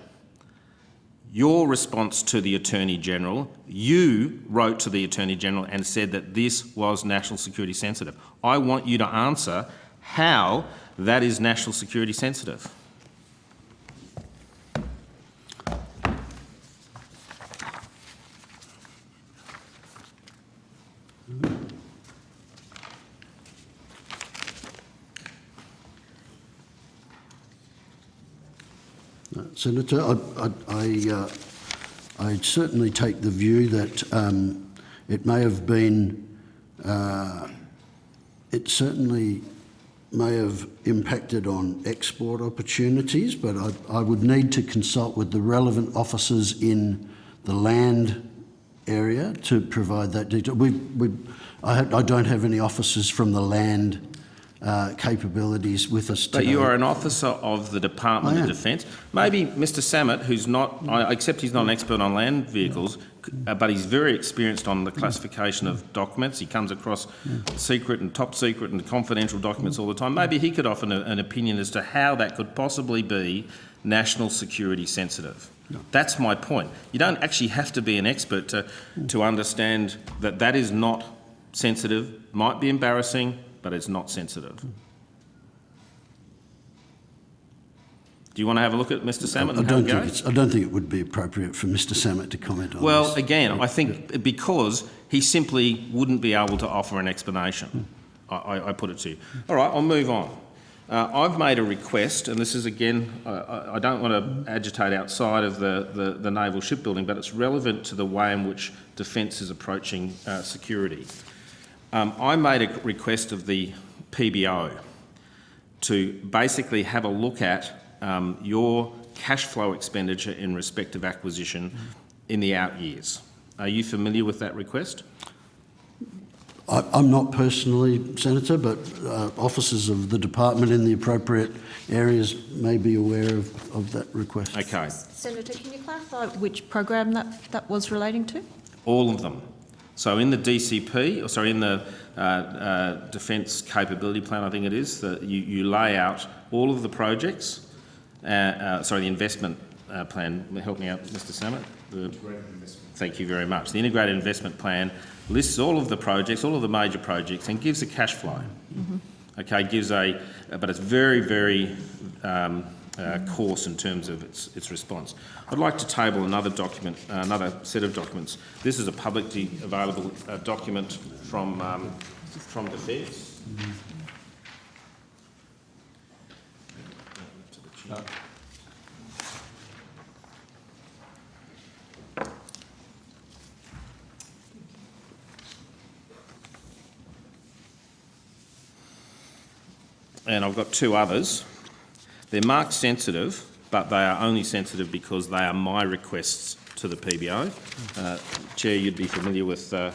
your response to the Attorney General, you wrote to the Attorney General and said that this was national security sensitive. I want you to answer how that is national security sensitive. Senator, I, I, I, uh, I certainly take the view that um, it may have been, uh, it certainly may have impacted on export opportunities, but I, I would need to consult with the relevant officers in the land area to provide that detail. We, we, I, I don't have any officers from the land uh, capabilities with us But you are an officer of the Department of. Defence. Maybe Mr Sammut, who's not, I accept he's not an expert on land vehicles, uh, but he's very experienced on the classification of documents. He comes across secret and top secret and confidential documents all the time. Maybe he could offer an, an opinion as to how that could possibly be national security sensitive. That's my point. You don't actually have to be an expert to, to understand that that is not sensitive, might be embarrassing, but it's not sensitive. Do you want to have a look at Mr Sammut I how don't think I don't think it would be appropriate for Mr Sammut to comment on Well, this. again, I think because he simply wouldn't be able to offer an explanation. I, I, I put it to you. All right, I'll move on. Uh, I've made a request, and this is again, I- I, I don't want to agitate outside of the, the, the naval shipbuilding, but it's relevant to the way in which defence is approaching uh, security. Um, I made a request of the PBO to basically have a look at um, your cash flow expenditure in respect of acquisition in the out years. Are you familiar with that request? I, I'm not personally, Senator, but uh, officers of the department in the appropriate areas may be aware of, of that request. Okay, Senator, can you clarify which program that, that was relating to? all of them. So in the DCP, or sorry, in the uh, uh, Defence Capability Plan, I think it is, that you, you lay out all of the projects, uh, uh, sorry, the investment uh, plan, help me out, Mr Sammut. The, thank you very much. The Integrated Investment Plan lists all of the projects, all of the major projects, and gives a cash flow. Okay, gives a, but it's very, very um, uh, coarse in terms of its, its response. I'd like to table another document, uh, another set of documents. This is a publicly available uh, document from, um, from Defence. And I've got two others. They're marked sensitive, but they are only sensitive because they are my requests to the PBO. Uh, Chair, you'd be familiar with, uh,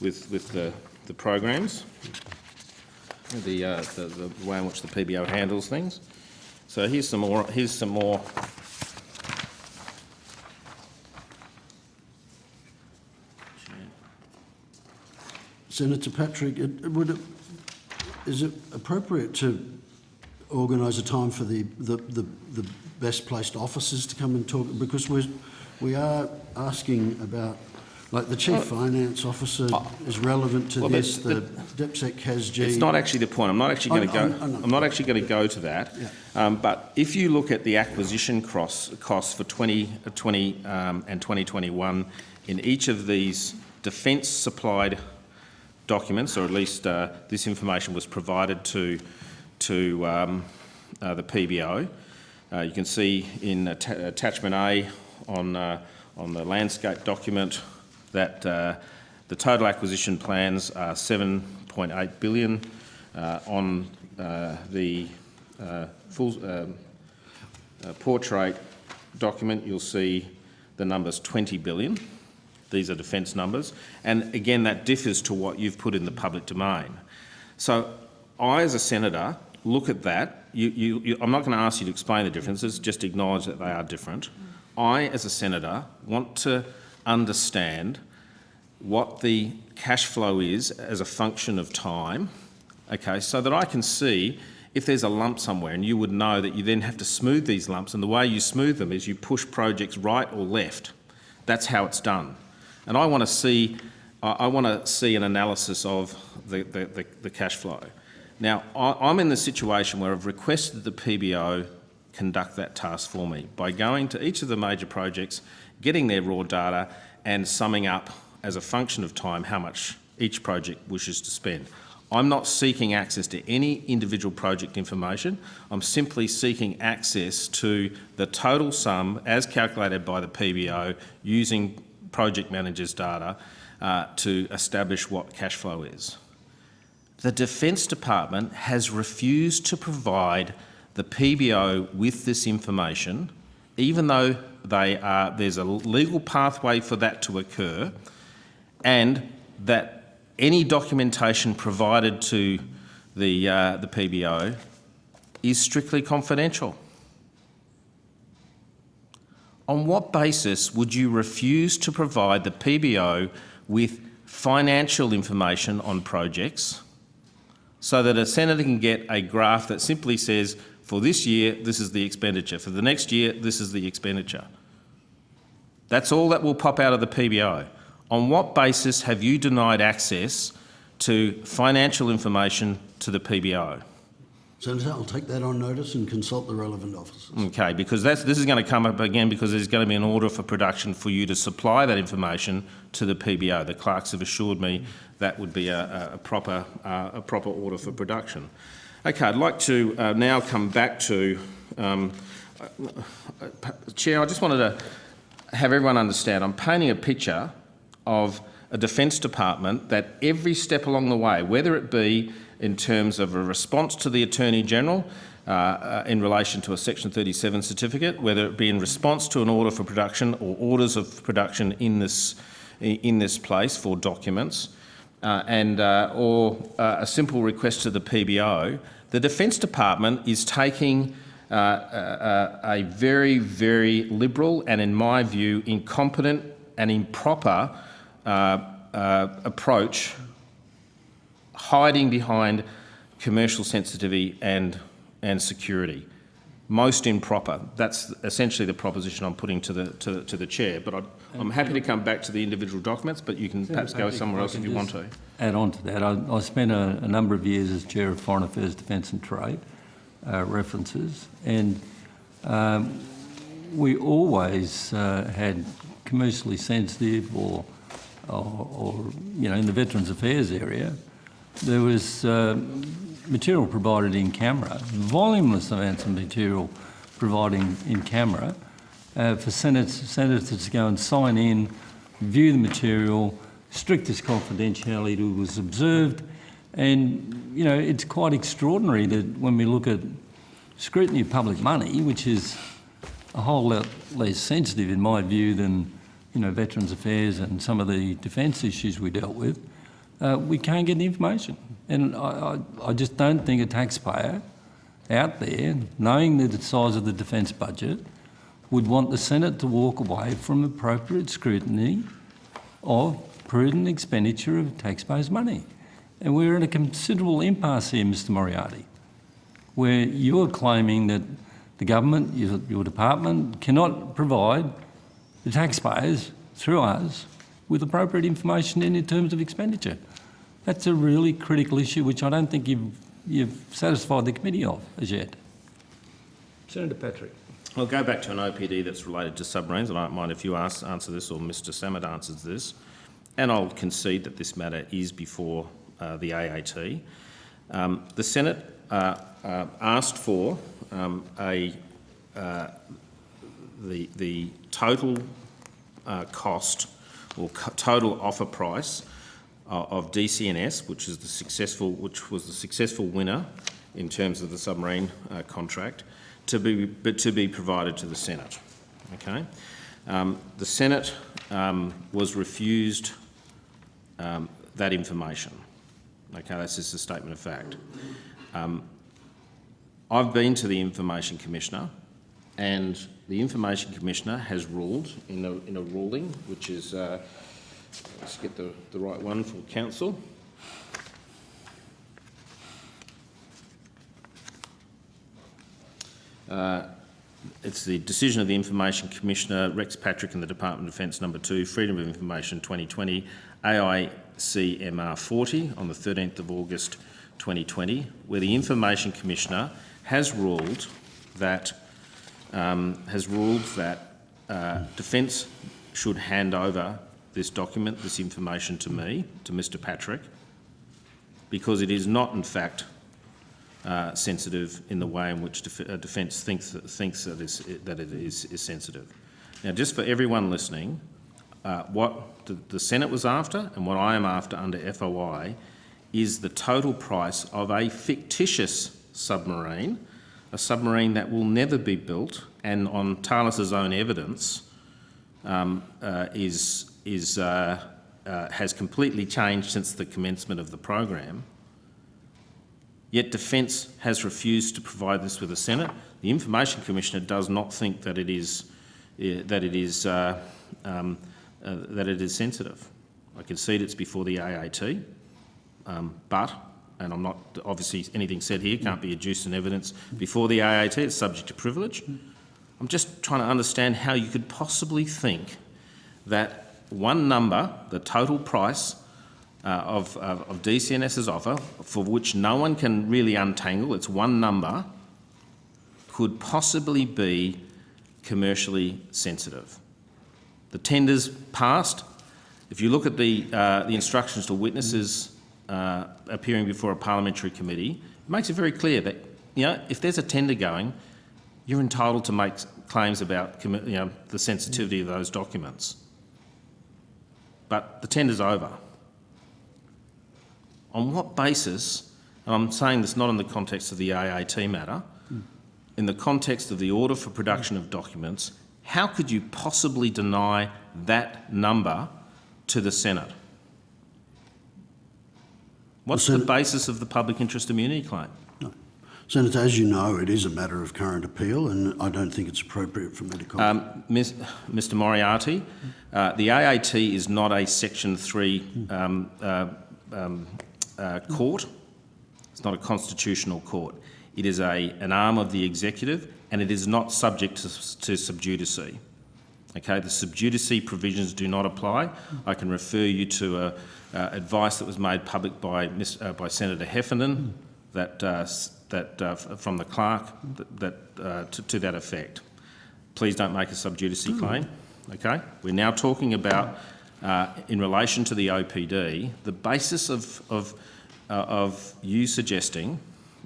with, with the, the programs, the, uh, the, the way in which the PBO handles things. So here's some more, here's some more Senator Patrick, it, would it, is it appropriate to organise a time for the, the, the, the best placed officers to come and talk? Because we're, we are asking about, like the chief finance officer is relevant to well, this, the, DepSec has G. It's not actually the point. I'm not actually going to go. I- I know. I'm not actually going to go to that. Yeah. Um, but if you look at the acquisition costs, costs for 2020 um, and 2021 in each of these defence supplied documents, or at least uh, this information was provided to to um, uh, the PBO. Uh, you can see in atta- attachment A on uh, on the landscape document that uh, the total acquisition plans are 7.8 billion. Uh, on uh, the full um, portrait document, you'll see the numbers 20 billion. These are defence numbers. And again, that differs to what you've put in the public domain. So I, as a senator, look at that. You, you, you, I'm not going to ask you to explain the differences, just acknowledge that they are different. I, as a senator, want to understand what the cash flow is as a function of time, okay, so that I can see if there's a lump somewhere and you would know that you then have to smooth these lumps and the way you smooth them is you push projects right or left. That's how it's done. And I want to see, I want to see an analysis of the, the, the, the cash flow. Now, I'm in the situation where I've requested the PBO conduct that task for me by going to each of the major projects, getting their raw data and summing up as a function of time how much each project wishes to spend. I'm not seeking access to any individual project information. I'm simply seeking access to the total sum as calculated by the PBO using project managers' data uh, to establish what cash flow is. The Defence Department has refused to provide the PBO with this information, even though they are, there's a legal pathway for that to occur, and that any documentation provided to the, uh, the PBO is strictly confidential. On what basis would you refuse to provide the PBO with financial information on projects so that a senator can get a graph that simply says, for this year, this is the expenditure, for the next year, this is the expenditure? That's all that will pop out of the PBO. On what basis have you denied access to financial information to the PBO? Senator, I'll take that on notice and consult the relevant officers. Okay, because this is going to come up again because there's going to be an order for production for you to supply that information to the PBO. The clerks have assured me that would be a, a proper, uh, a proper order for production. Okay, I'd like to uh, now come back to, um, uh, Chair, I just wanted to have everyone understand, I'm painting a picture of a Defence Department that every step along the way, whether it be in terms of a response to the Attorney General uh, uh, in relation to a Section 37 certificate, whether it be in response to an order for production or orders of production in this, in this place for documents, uh, and uh, or uh, a simple request to the PBO, the Defence Department is taking uh, a, very, very liberal and, in my view, incompetent and improper approach, hiding behind commercial sensitivity and, and security. Most improper. That's essentially the proposition I'm putting to the, to, to the chair. But I'd, I'm happy to come back to the individual documents, but you can perhaps go somewhere else if you want to. Add on to that, I, I spent a, a number of years as Chair of Foreign Affairs, Defence and Trade uh, references, and um, we always uh, had commercially sensitive or, or, or, you know, in the Veterans Affairs area, there was uh, material provided in camera, voluminous amounts of material providing in camera uh, for senators, senators to go and sign in, view the material, strictest confidentiality was observed, and you know it's quite extraordinary that when we look at scrutiny of public money, which is a whole lot less sensitive in my view than you know Veterans Affairs and some of the defence issues we dealt with, uh, we can't get the information. And I, I, I just don't think a taxpayer out there, knowing the size of the defence budget, would want the Senate to walk away from appropriate scrutiny of prudent expenditure of taxpayers' money. And we're in a considerable impasse here, Mr Moriarty, where you're claiming that the government, your, your department, cannot provide the taxpayers, through us, with appropriate information in, in terms of expenditure. That's a really critical issue which I don't think you've, you've satisfied the committee of as yet. Senator Patrick. I'll go back to an OPD that's related to submarines. I don't mind if you ask, answer this or Mr Sammut answers this. And I'll concede that this matter is before uh, the AAT. Um, the Senate uh, uh, asked for um, a, uh, the, the total uh, cost or co- total offer price uh, of DCNS, which is the successful, which was the successful winner in terms of the submarine uh, contract, to be, but to be provided to the Senate. Okay, um, the Senate um, was refused um, that information. Okay, that's just a statement of fact. Um, I've been to the Information Commissioner, and the Information Commissioner has ruled in a, in a ruling, which is, uh, let's get the, the right one for council. Uh, it's the decision of the Information Commissioner, Rex Patrick and the Department of Defence Number 2, Freedom of Information 2020, AICMR 40 on the 13th of August 2020, where the Information Commissioner has ruled that um, has ruled that uh, Defence should hand over this document, this information to me, to Mr Patrick, because it is not in fact uh, sensitive in the way in which def- uh, Defence thinks, thinks that, is, that it is, is sensitive. Now, just for everyone listening, uh, what the, the Senate was after and what I am after under FOI is the total price of a fictitious submarine, a submarine that will never be built and on Thales's own evidence um, uh, is, is, uh, uh, has completely changed since the commencement of the program. Yet Defence has refused to provide this with the Senate. The Information Commissioner does not think that it is, uh, that it is, uh, um, uh, that it is sensitive. I concede it's before the AAT, um, but, and I'm not, obviously anything said here can't be adduced in evidence before the AAT, it's subject to privilege. I'm just trying to understand how you could possibly think that one number, the total price uh, of, of, of DCNS's offer, for which no one can really untangle, it's one number, could possibly be commercially sensitive. The tenders passed. If you look at the, uh, the instructions to witnesses uh, appearing before a parliamentary committee, it makes it very clear that, you know, if there's a tender going, you're entitled to make claims about you know, the sensitivity of those documents. But the tender's over. On what basis, and I'm saying this not in the context of the AAT matter, in the context of the order for production of documents, how could you possibly deny that number to the Senate? What's the basis of the public interest immunity claim? Senator, as you know, it is a matter of current appeal and I don't think it's appropriate for me to comment. Um, Ms- Mr Moriarty, uh, the AAT is not a Section 3 um, uh, um, uh, court. It's not a constitutional court. It is a, an arm of the executive and it is not subject to, to sub judice. Okay, the sub judice provisions do not apply. I can refer you to uh, uh, advice that was made public by, uh, by Senator Heffernan that, that, uh, from the clerk that, that, uh, to, to that effect. Please don't make a sub judice claim. Okay, we're now talking about, uh, in relation to the OPD, the basis of, of, uh, of you suggesting,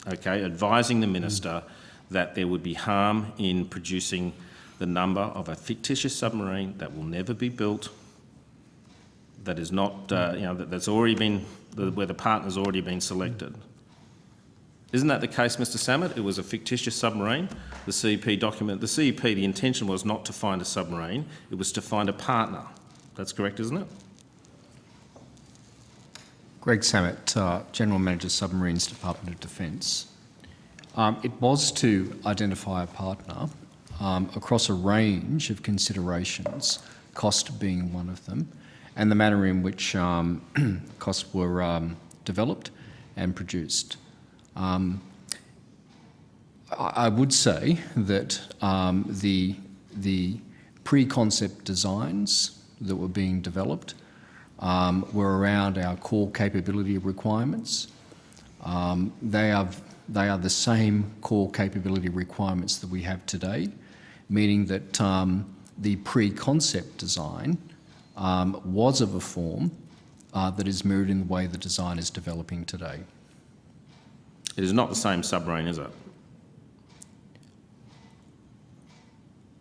okay, advising the minister that there would be harm in producing the number of a fictitious submarine that will never be built, that is not, uh, you know, that, that's already been, the, where the partner's already been selected. Isn't that the case, Mr Sammut? It was a fictitious submarine. The CEP document, the CEP, the intention was not to find a submarine, it was to find a partner. That's correct, isn't it? Greg Sammut, uh, General Manager Submarines Department of Defence. Um, it was to identify a partner um, across a range of considerations, cost being one of them, and the manner in which um, costs were um, developed and produced. Um, I would say that um, the, the pre-concept designs that were being developed um, were around our core capability requirements. Um, they, are, they are the same core capability requirements that we have today, meaning that um, the pre-concept design um, was of a form uh, that is mirrored in the way the design is developing today. It is not the same submarine, is it?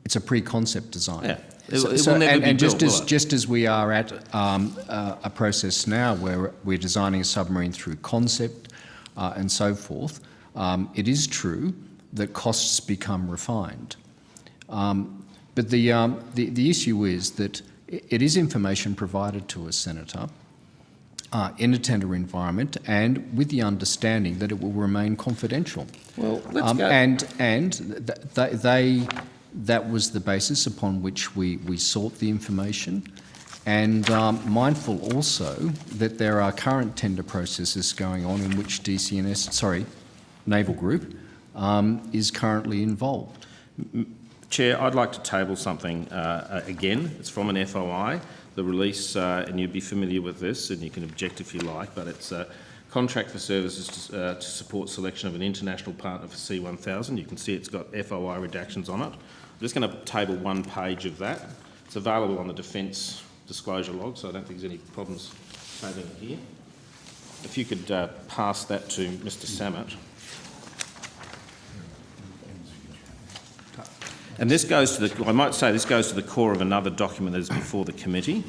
It's a pre-concept design. Yeah. It- it will never and, be and just built, as it? just as we are at um, uh, a process now where we're designing a submarine through concept uh, and so forth, um, it is true that costs become refined. Um, but the, um, the the issue is that it is information provided to us, Senator, uh, in a tender environment, and with the understanding that it will remain confidential. Well, let's Um, go. And, and th- th- they, that was the basis upon which we, we sought the information. And um, mindful also that there are current tender processes going on in which DCNS, sorry, Naval Group, um, is currently involved. Chair, I'd like to table something uh, uh, again. It's from an FOI. The release, uh, and you'd be familiar with this, and you can object if you like, but it's a contract for services to, uh, to support selection of an international partner for SEA 1000. You can see it's got FOI redactions on it. I'm just going to table one page of that. It's available on the Defence disclosure log, so I don't think there's any problems tabling it here. If you could uh, pass that to Mr Sammut. And this goes to the, I might say this goes to the core of another document that is before the committee.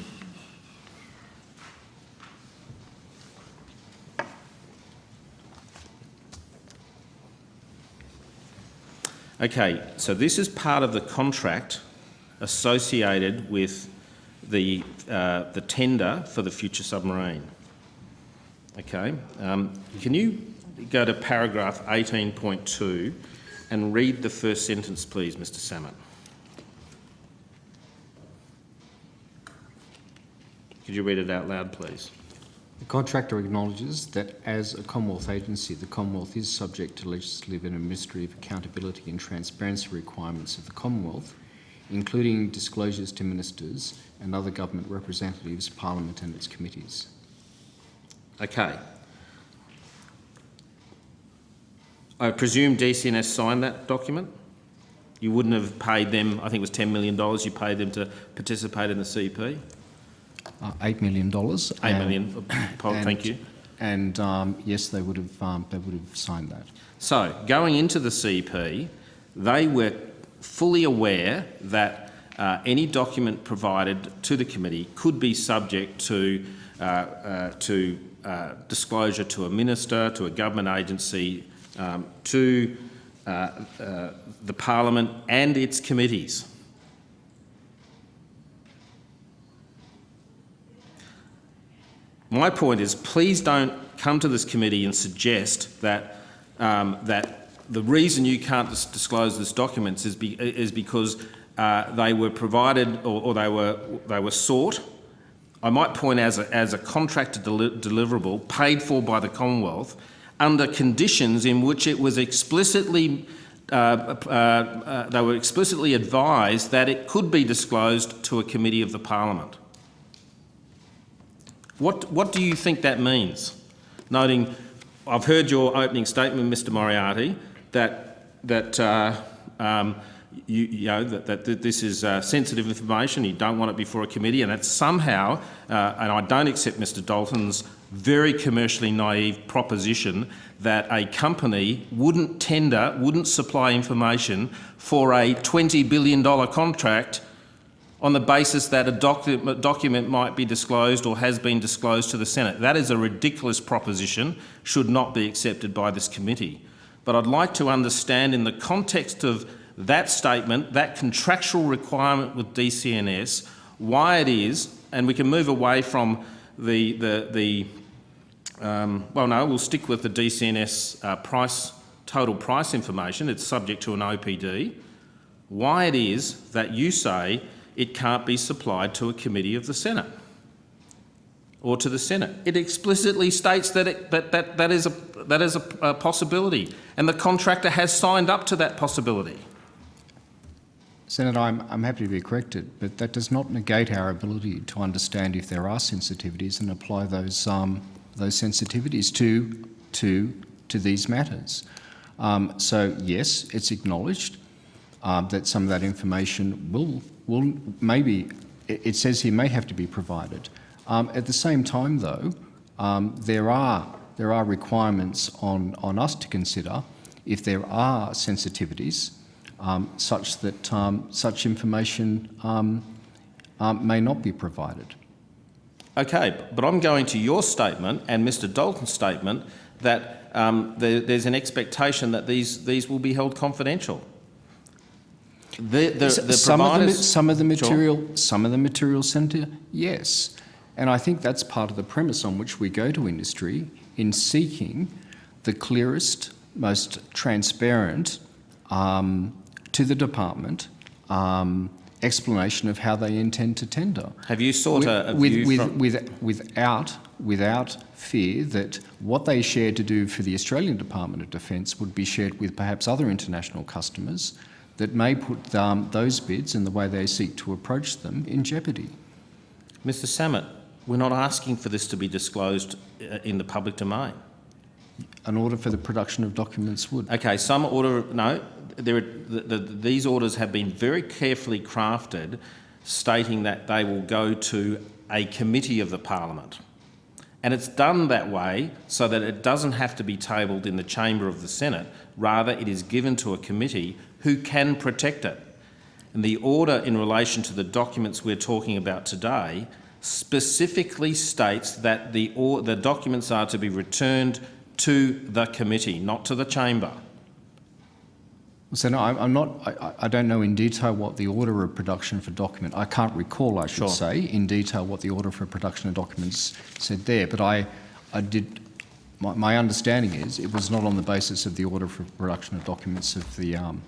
Okay, so this is part of the contract associated with the, uh, the tender for the future submarine. Okay, um, can you go to paragraph 18.2 and read the first sentence, please, Mr Sammut? Could you read it out loud, please? The contractor acknowledges that as a Commonwealth agency, the Commonwealth is subject to legislative and administrative accountability and transparency requirements of the Commonwealth, including disclosures to ministers and other government representatives, Parliament and its committees. Okay. I presume DCNS signed that document? You wouldn't have paid them, I think it was $10 million you paid them to participate in the CP? Uh, $8 million. 8 and- million, Paul, and- thank you. And um, yes, they would have um, they would have signed that. So, going into the CP, they were fully aware that uh, any document provided to the committee could be subject to, uh, uh, to uh, disclosure to a minister, to a government agency, um, to uh, uh, the parliament and its committees. My point is, please don't come to this committee and suggest that um, that the reason you can't dis- disclose this documents is, be, is because uh, they were provided or, or they were they were sought. I might point as a, as a contracted deli- deliverable paid for by the Commonwealth under conditions in which it was explicitly uh, uh, uh, they were explicitly advised that it could be disclosed to a committee of the Parliament. What, what do you think that means? Noting, I've heard your opening statement, Mr Moriarty, that, that, uh, um, you, you know, that, that, that this is uh, sensitive information, you don't want it before a committee, and that somehow, uh, and I don't accept Mr Dalton's very commercially naive proposition that a company wouldn't tender, wouldn't supply information for a $20 billion contract on the basis that a docu document might be disclosed or has been disclosed to the Senate. That is a ridiculous proposition, should not be accepted by this committee. But I'd like to understand in the context of that statement, that contractual requirement with DCNS, why it is, and we can move away from the, the, the um, well no, we'll stick with the DCNS uh, price, total price information, it's subject to an OPD, why it is that you say it can't be supplied to a committee of the Senate or to the Senate. It explicitly states that it, that, that, that is, a, that is a, a possibility and the contractor has signed up to that possibility. Senator, I'm, I'm happy to be corrected, but that does not negate our ability to understand if there are sensitivities and apply those, um, those sensitivities to, to, to these matters. Um, so yes, it's acknowledged um, that some of that information will, will maybe, it says here may have to be provided. Um, at the same time though, um, there, are, there are requirements on, on us to consider if there are sensitivities um, such that um, such information may not be provided. Okay, but I'm going to your statement and Mr Dalton's statement that um, there, there's an expectation that these, these will be held confidential. The, the, the some, of the, some of the Sure. material, some of the material centre, yes, and I think that's part of the premise on which we go to industry in seeking the clearest, most transparent um, to the department um, explanation of how they intend to tender. Have you sought a, a with, view with, with, without, without fear that what they share to do for the Australian Department of Defence would be shared with perhaps other international customers that may put um, those bids and the way they seek to approach them in jeopardy. Mr Sammut, we're not asking for this to be disclosed uh, in the public domain. An order for the production of documents would. Okay, some order, no, there are, the, the, these orders have been very carefully crafted stating that they will go to a committee of the parliament. And it's done that way so that it doesn't have to be tabled in the chamber of the Senate, rather it is given to a committee who can protect it. And the order in relation to the documents we're talking about today specifically states that the, or, the documents are to be returned to the committee, not to the chamber. So no, I'm, I'm not. I, I don't know in detail what the order of production for document. I can't recall. I should Sure. say in detail what the order for production of documents said there. But I, I did. My, my understanding is it was not on the basis of the order for production of documents of the um,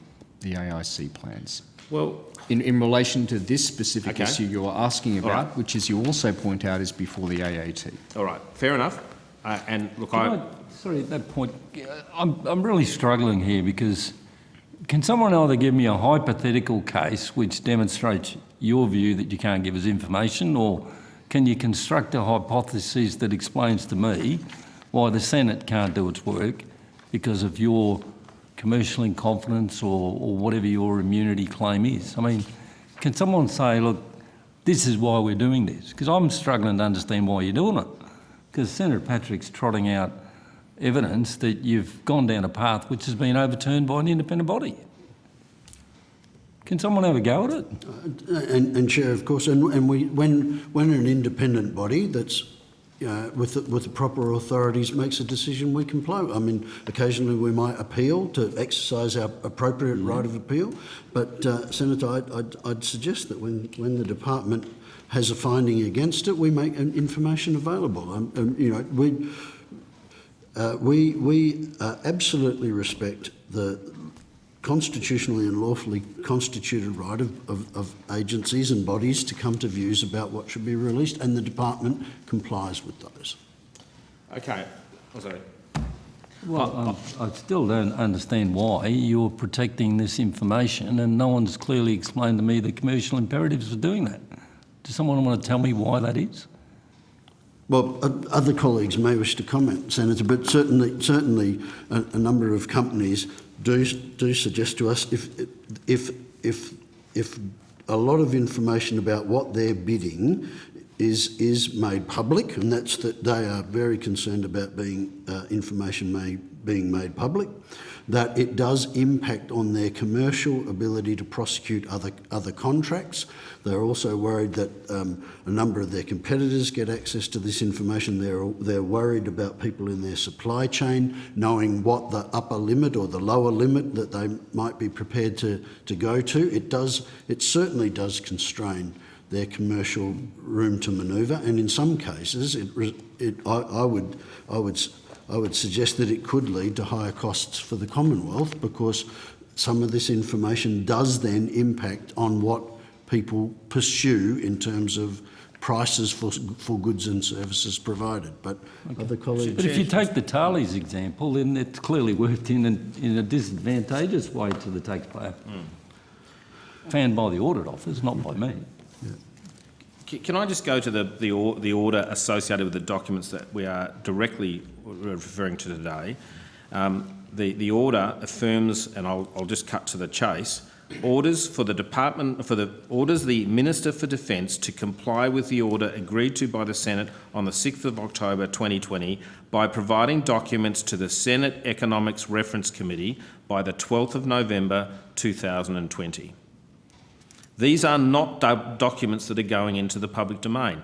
the AIC plans. Well, In, in relation to this specific Okay. issue you're asking about, right. which, as you also point out, is before the AAT. all right, fair enough. Uh, and look, Can I, I- Sorry, at that point, I'm, I'm really struggling here because can someone either give me a hypothetical case which demonstrates your view that you can't give us information or can you construct a hypothesis that explains to me why the Senate can't do its work because of your commercial incompetence or, or whatever your immunity claim is? I mean, can someone say, look, this is why we're doing this? Because I'm struggling to understand why you're doing it. Because Senator Patrick's trotting out evidence that you've gone down a path which has been overturned by an independent body. Can someone have a go at it? And, and Chair, of course, and, and we, when, when an independent body that's uh, with, the, with the proper authorities makes a decision, we comply. I mean, occasionally we might appeal to exercise our appropriate right of appeal, but uh, Senator, I'd, I'd, I'd suggest that when, when the department has a finding against it, we make an information available. Um, um, you know, we, uh, we, we uh, absolutely respect the constitutionally and lawfully constituted right of, of, of agencies and bodies to come to views about what should be released, and the department complies with those. Okay. Oh, sorry. Well, um, I still don't understand why you're protecting this information and no one's clearly explained to me the commercial imperatives for doing that. Does someone want to tell me why that is? Well, other colleagues may wish to comment, Senator, but certainly, certainly a, a number of companies do, do suggest to us if, if, if, if a lot of information about what they're bidding is, is made public, and that's that they are very concerned about being, uh, information made, being made public, that it does impact on their commercial ability to prosecute other, other contracts. They're also worried that um, a number of their competitors get access to this information. They're, they're worried about people in their supply chain knowing what the upper limit or the lower limit that they might be prepared to, to go to. It does, it certainly does constrain their commercial room to manoeuvre, and in some cases, it, it, I, I would, I would, I would suggest that it could lead to higher costs for the Commonwealth because some of this information does then impact on what people pursue in terms of prices for, for goods and services provided. But other colleagues. But if you take the Thales example, then it's clearly worked in a, in a disadvantageous way to the taxpayer. Hmm. Found by the audit office, not by me. C- Can I just go to the, the, or, the order associated with the documents that we are directly referring to today? Um, the, the order affirms, and I'll, I'll just cut to the chase, orders for the Department, for the, orders the Minister for Defence to comply with the order agreed to by the Senate on the 6th of October 2020 by providing documents to the Senate Economics Reference Committee by the 12th of November 2020. These are not do- documents that are going into the public domain.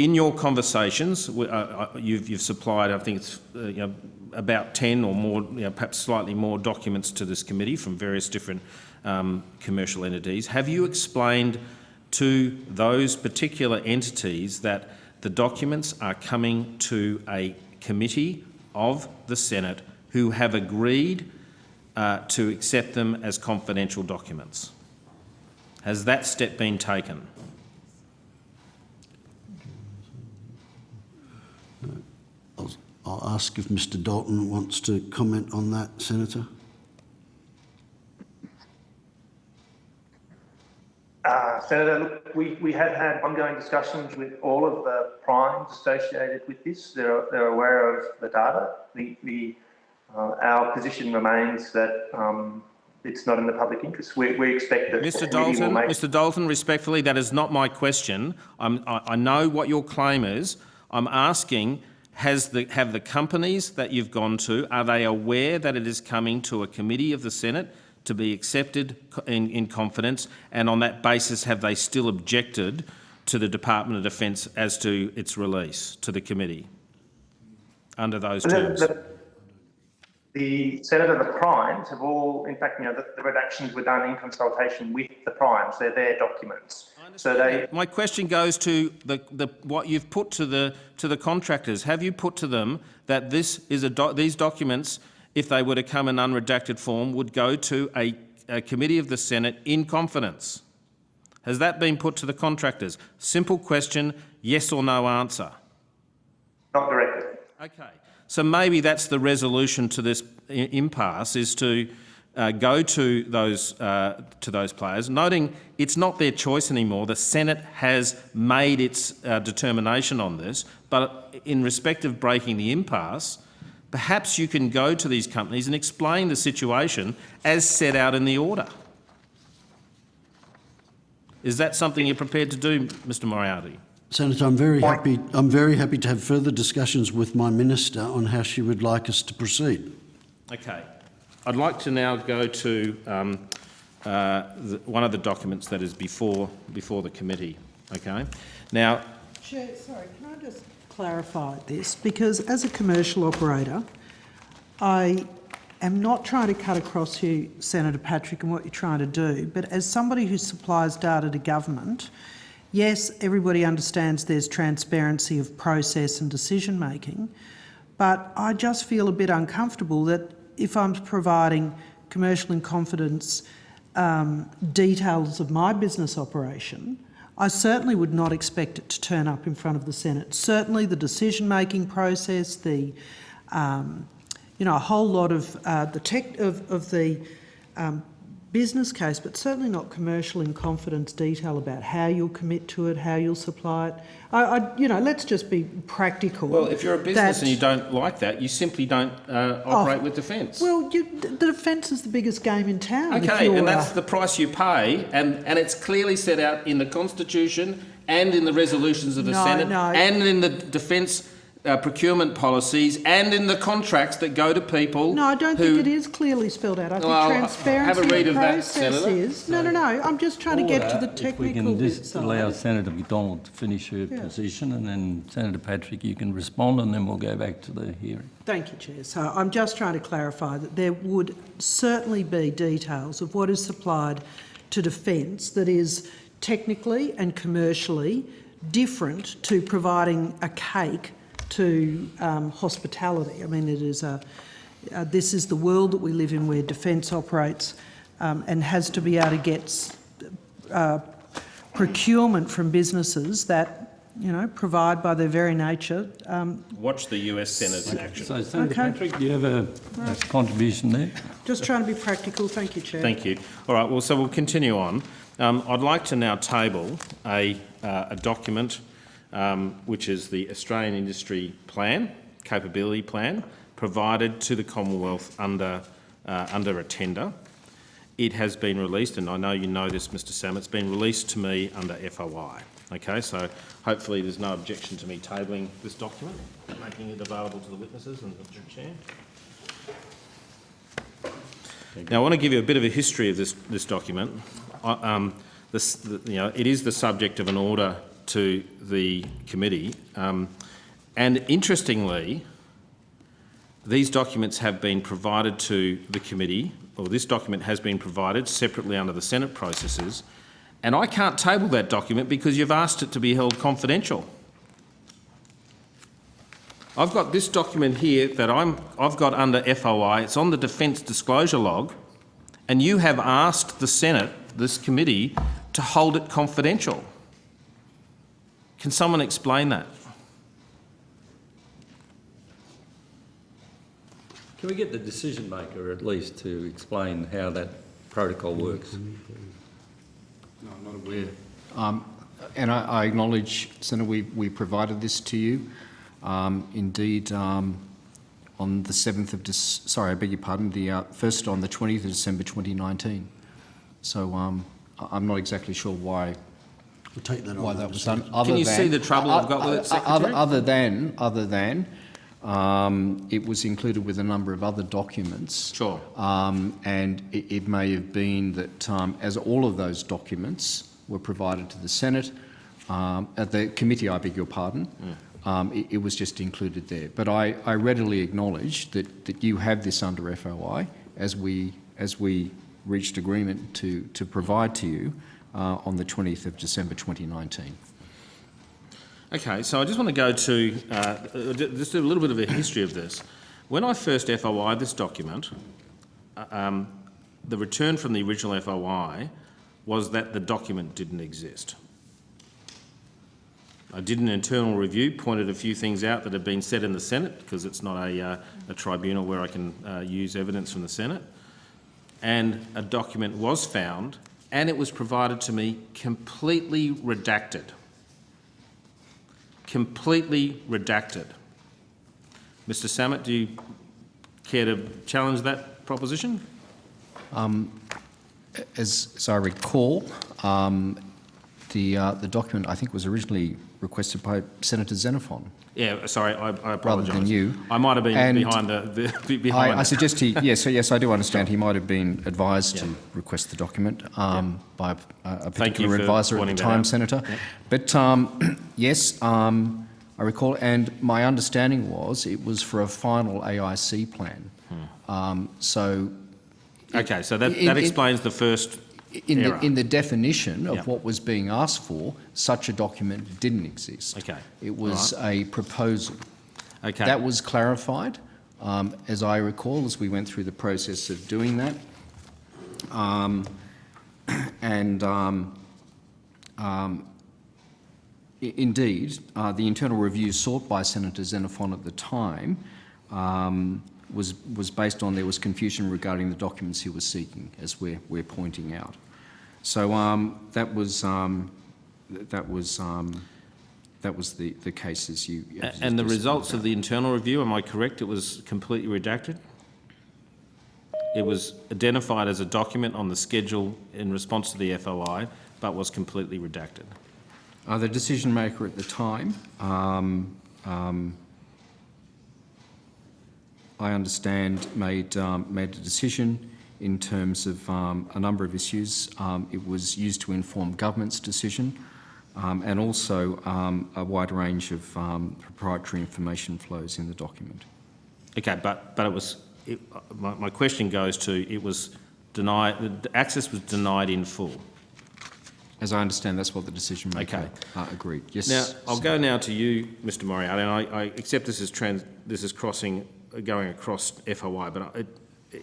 In your conversations, uh, uh, you've, you've supplied, I think it's uh, you know, about 10 or more, you know, perhaps slightly more documents to this committee from various different um, commercial entities. Have you explained to those particular entities that the documents are coming to a committee of the Senate who have agreed uh, to accept them as confidential documents? Has that step been taken? I'll, I'll ask if Mr Dalton wants to comment on that, Senator. Uh, Senator, look, we, we have had ongoing discussions with all of the primes associated with this. They're, they're aware of the data. The, the, uh, our position remains that um, it's not in the public interest. We, we expect that Mr Dalton, make Mr Dalton, respectfully, that is not my question. I'm, I, I know what your claim is. I'm asking, has the, have the companies that you've gone to, are they aware that it is coming to a committee of the Senate to be accepted in, in confidence? And on that basis, have they still objected to the Department of Defence as to its release to the committee under those The- terms? The, the Senator, the primes have all, in fact, you know, the, the redactions were done in consultation with the primes. They're their documents. So they, My question goes to the, the, what you've put to the, to the contractors. Have you put to them that this is a doc, these documents, if they were to come in unredacted form, would go to a, a committee of the Senate in confidence? Has that been put to the contractors? Simple question, yes or no answer. not directly. Okay, so maybe that's the resolution to this impasse is to uh, go to those uh, to those players, noting it's not their choice anymore. The Senate has made its uh, determination on this, but in respect of breaking the impasse, perhaps you can go to these companies and explain the situation as set out in the order. Is that something you're prepared to do, Mr Moriarty? Senator, I'm very happy. I'm very happy to have further discussions with my minister on how she would like us to proceed. Okay. I'd like to now go to um, uh, the, one of the documents that is before, before the committee. Okay. Now, Chair, sorry, can I just clarify this because as a commercial operator, I am not trying to cut across you, Senator Patrick, and what you're trying to do, but as somebody who supplies data to government, yes, everybody understands there's transparency of process and decision making, but I just feel a bit uncomfortable that if I'm providing commercial in confidence um, details of my business operation, I certainly would not expect it to turn up in front of the Senate. Certainly the decision-making process, the, um, you know, a whole lot of uh, the tech of, of the um, business case, but certainly not commercial in confidence detail about how you'll commit to it, how you'll supply it. I, I you know, let's just be practical. Well, if you're a business and you don't like that, you simply don't uh, operate with defence. Well, you, the defence is the biggest game in town. Okay, and that's uh, the price you pay, and, and it's clearly set out in the Constitution and in the resolutions of the No, Senate no. and in the defence uh, procurement policies and in the contracts that go to people. No, I don't who, think it is clearly spelled out. I think Well, transparency have a read of of that, process Senator. is. No, no, no. I'm just trying to get to the Order, If we technical can bit just allow side. Senator McDonald to finish her position and then Senator Patrick, you can respond and then we'll go back to the hearing. Thank you, Chair. So I'm just trying to clarify that there would certainly be details of what is supplied to defence that is technically and commercially different to providing a cake to um, hospitality. I mean, it is a, uh, this is the world that we live in where defence operates um, and has to be able to get uh, procurement from businesses that, you know, provide by their very nature um, Watch the US Senate in action. So Senator Okay. Patrick, do you have a, a contribution there? Just trying to be practical. Thank you, Chair. Thank you. All right, well, so we'll continue on. Um, I'd like to now table a, uh, a document um, which is the Australian Industry Plan, Capability Plan, provided to the Commonwealth under, uh, under a tender. It has been released, and I know you know this, Mr Sam, it's been released to me under FOI. Okay, so hopefully there's no objection to me tabling this document, making it available to the witnesses and the Chair. Now, I want to give you a bit of a history of this, this document. I- Um, this, the, you know, it is the subject of an order to the committee. Um, and interestingly, these documents have been provided to the committee, or this document has been provided separately under the Senate processes, and I can't table that document because you've asked it to be held confidential. I've got this document here that I'm, I've got under FOI. It's on the Defence Disclosure Log, and you have asked the Senate, this committee, to hold it confidential. Can someone explain that? Can we get the decision maker at least to explain how that protocol works? No, I'm not aware. Um, and I, I acknowledge, Senator, we, we provided this to you. Um, indeed, um, on the 7th of, Dec- sorry, I beg your pardon, the uh, first on the 20th of December 2019. So um, I'm not exactly sure why We'll take that on. why that was done. Other Can you than, see the trouble I've got with it, uh, uh, Other, other than, other than, um, it was included with a number of other documents. Sure. Um, and it, it may have been that um, as all of those documents were provided to the Senate, um, at the committee, I beg your pardon, um, it, it was just included there. But I, I readily acknowledge that, that you have this under FOI as we, as we reached agreement to, to provide to you uh, on the 20th of December 2019. Okay, so I just want to go to uh, just a little bit of a history of this. When I first FOI this document, uh, um, the return from the original FOI was that the document didn't exist. I did an internal review, pointed a few things out that had been said in the Senate, because it's not a, uh, a tribunal where I can uh, use evidence from the Senate, and a document was found, and it was provided to me completely redacted completely redacted. Mr Sammut, do you care to challenge that proposition? As, as I recall, um, the, uh, the document I think was originally requested by Senator Xenophon. Yeah, sorry, I, I apologise. than you. I might have been And behind the, the behind I, I suggest he, yes, yes, I do understand he might have been advised to request the document um, by a, a particular advisor at the time. Senator. But um, yes, um, I recall, and my understanding was it was for a final AIC plan. Um, so Okay, so that, In- that in- explains the first in the, in the definition of Yeah. what was being asked for, such a document didn't exist. Okay, It was a proposal. Okay. That was clarified, um, as I recall, as we went through the process of doing that. Um, and um, um, indeed, uh, the internal review sought by Senator Xenophon at the time um, was, was based on there was confusion regarding the documents he was seeking, as we're, we're pointing out. So um, that was, um, that was, um, that was the, the case as you. As And the results of the internal review, am I correct, it was completely redacted? It was identified as a document on the schedule in response to the FOI, but was completely redacted. Uh, the decision maker at the time, um, um, I understand, made, um, made a decision in terms of um, a number of issues. Um, it was used to inform government's decision um, and also um, a wide range of um, proprietary information flows in the document. Okay, but, but it was, it, my, my question goes to, it was denied, the access was denied in full. As I understand, that's what the decision maker Okay. uh, agreed. Yes. Now, I'll sir. go now to you, Mr Moriarty, and I, I accept this is trans, this is crossing, going across FOI, but I,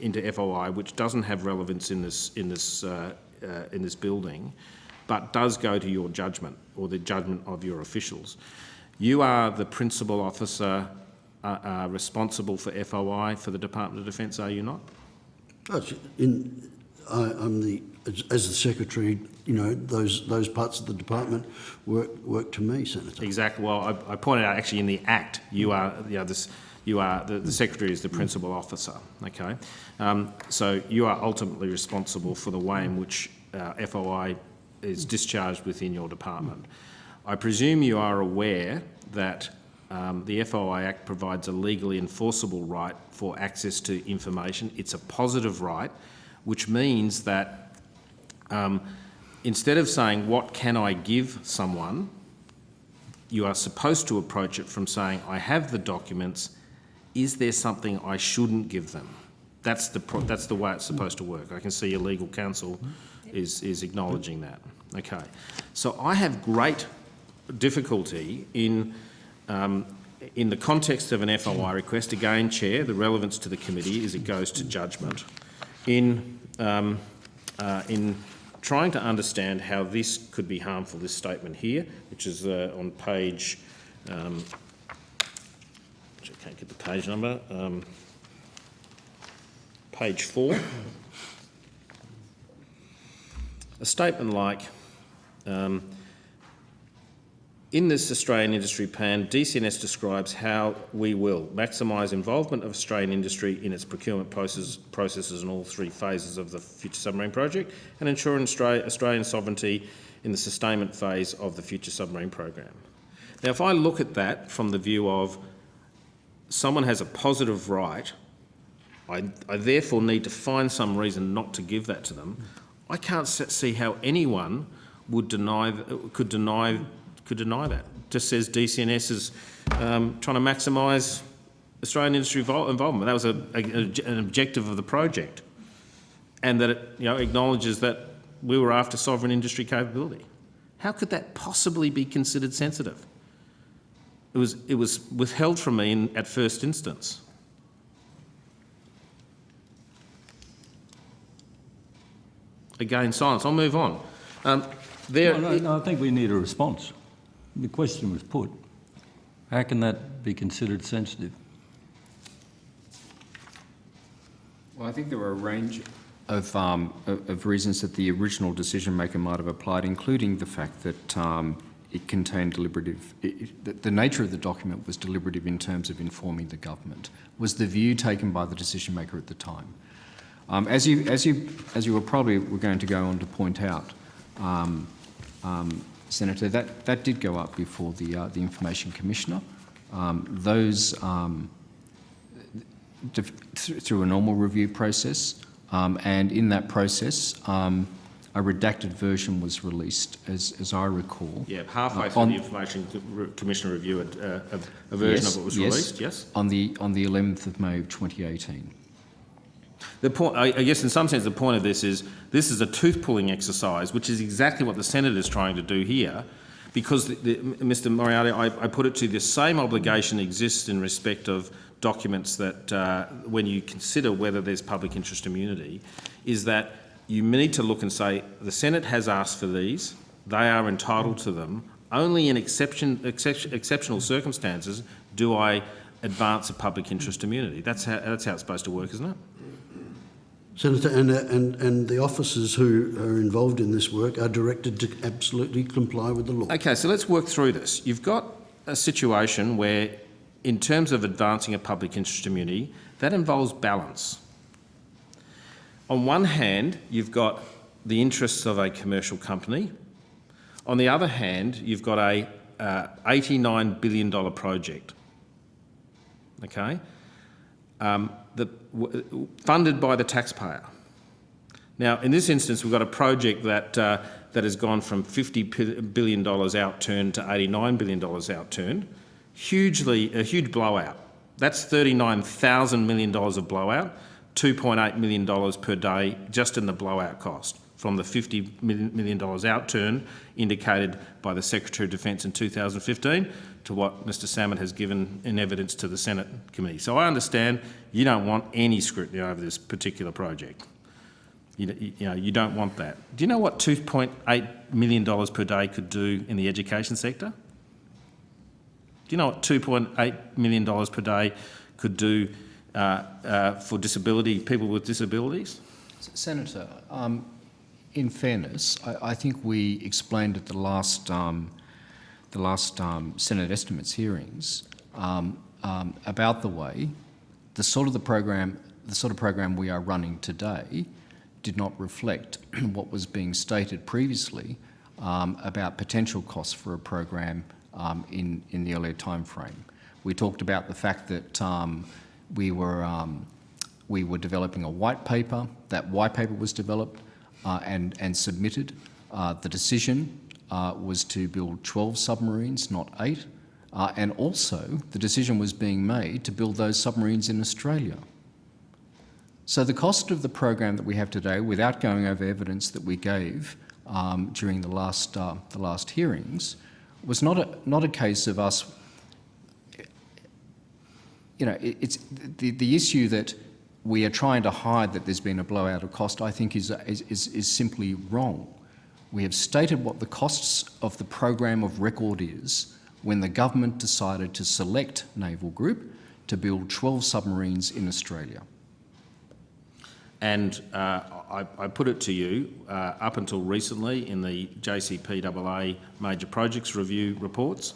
into FOI, which doesn't have relevance in this, in this, uh, uh, in this building, but does go to your judgment, or the judgment of your officials. You are the principal officer uh, uh, responsible for FOI for the Department of Defence, are you not? In, I, I'm the, as, as the secretary, you know, those, those parts of the department work, work to me, Senator. Exactly. Well, I, I pointed out actually in the Act, you are, you know, this, you are, the, the Secretary is the principal officer, okay? Um, so you are ultimately responsible for the way in which uh, FOI is discharged within your department. I presume you are aware that um, the FOI Act provides a legally enforceable right for access to information. It's a positive right, which means that um, instead of saying, what can I give someone, you are supposed to approach it from saying, I have the documents, is there something I shouldn't give them? That's the, that's the way it's supposed to work. I can see your legal counsel is, is acknowledging that. Okay. So I have great difficulty in, um, in the context of an FOI request, again, Chair, the relevance to the committee is it goes to judgment. In, um, uh, in trying to understand how this could be harmful, this statement here, which is uh, on page, um, I can't get the page number, um, page four. A statement like, um, in this Australian industry plan, DCNS describes how we will maximise involvement of Australian industry in its procurement process, processes in all three phases of the Future Submarine Project and ensure Australian sovereignty in the sustainment phase of the Future Submarine Program. Now, if I look at that from the view of someone has a positive right, I, I therefore need to find some reason not to give that to them, I can't see how anyone would deny, could deny, could deny that. Just says DCNS is um, trying to maximise Australian industry involvement. That was a, a- an objective of the project, and that it you know acknowledges that we were after sovereign industry capability. How could that possibly be considered sensitive? It was, it was withheld from me in, at first instance. Again, silence. I'll move on. Um, there, No, no, no, I think we need a response. The question was put. How can that be considered sensitive? Well, I think there were a range of, um, of of reasons that the original decision maker might have applied, including the fact that um, it contained deliberative, it, the, the nature of the document was deliberative in terms of informing the government, was the view taken by the decision maker at the time. Um, as you, as you, as you were probably were going to go on to point out, um, um, Senator, that, that did go up before the, uh, the Information Commissioner. Um, those um, th- through a normal review process, um, and in that process, a redacted version was released, as, as I recall. Yeah, halfway Uh, through on- the Information Co- Commissioner review, uh, a, a version Yes, of it was yes. released, yes? On the, on the 11th of May of 2018. The point, I, I guess in some sense, the point of this is, this is a tooth-pulling exercise, which is exactly what the Senate is trying to do here, because, the, the, Mr Moriarty, I, I put it to you, the same obligation exists in respect of documents that, uh, when you consider whether there's public interest immunity, is that you need to look and say, the Senate has asked for these, they are entitled to them, only in exception, exception, exceptional circumstances do I advance a public interest immunity. That's how, that's how it's supposed to work, isn't it? Senator, and, and, and the officers who are involved in this work are directed to absolutely comply with the law. Okay, so let's work through this. You've got a situation where, in terms of advancing a public interest immunity, that involves balance. On one hand, you've got the interests of a commercial company. On the other hand, you've got a uh, $89 billion project. Okay? Um, the, funded by the taxpayer. Now, in this instance, we've got a project that, uh, that has gone from $50 pi- billion outturned to $89 billion outturned. Hugely, a huge blowout. That's $39,000 million of blowout, $2.8 million per day just in the blowout cost from the $50 million outturn indicated by the Secretary of Defence in 2015 to what Mr Salmon has given in evidence to the Senate committee. So I understand you don't want any scrutiny over this particular project. You, you know, you don't want that. Do you know what $2.8 million per day could do in the education sector? Do you know what $2.8 million per day could do for disability, people with disabilities? Senator, um, in fairness, I, I think we explained at the last, um, the last um, Senate estimates hearings um, um, about the way the sort of the program, the sort of program we are running today, did not reflect what was being stated previously um, about potential costs for a program in, in the earlier time frame. We talked about the fact that we were um, we were developing a white paper. That white paper was developed uh, and, and submitted. Uh, the decision uh, was to build 12 submarines, not eight. Uh, and also, the decision was being made to build those submarines in Australia. So the cost of the program that we have today, without going over evidence that we gave um, during the last, uh, the last hearings, was not a, not a case of us you know, it, it's the, the issue that we are trying to hide that there's been a blowout of cost, I think is, is, is, is simply wrong. We have stated what the costs of the program of record is when the government decided to select Naval Group to build 12 submarines in Australia. And uh, I, I put it to you, uh, up until recently in the JCPAA major projects review reports,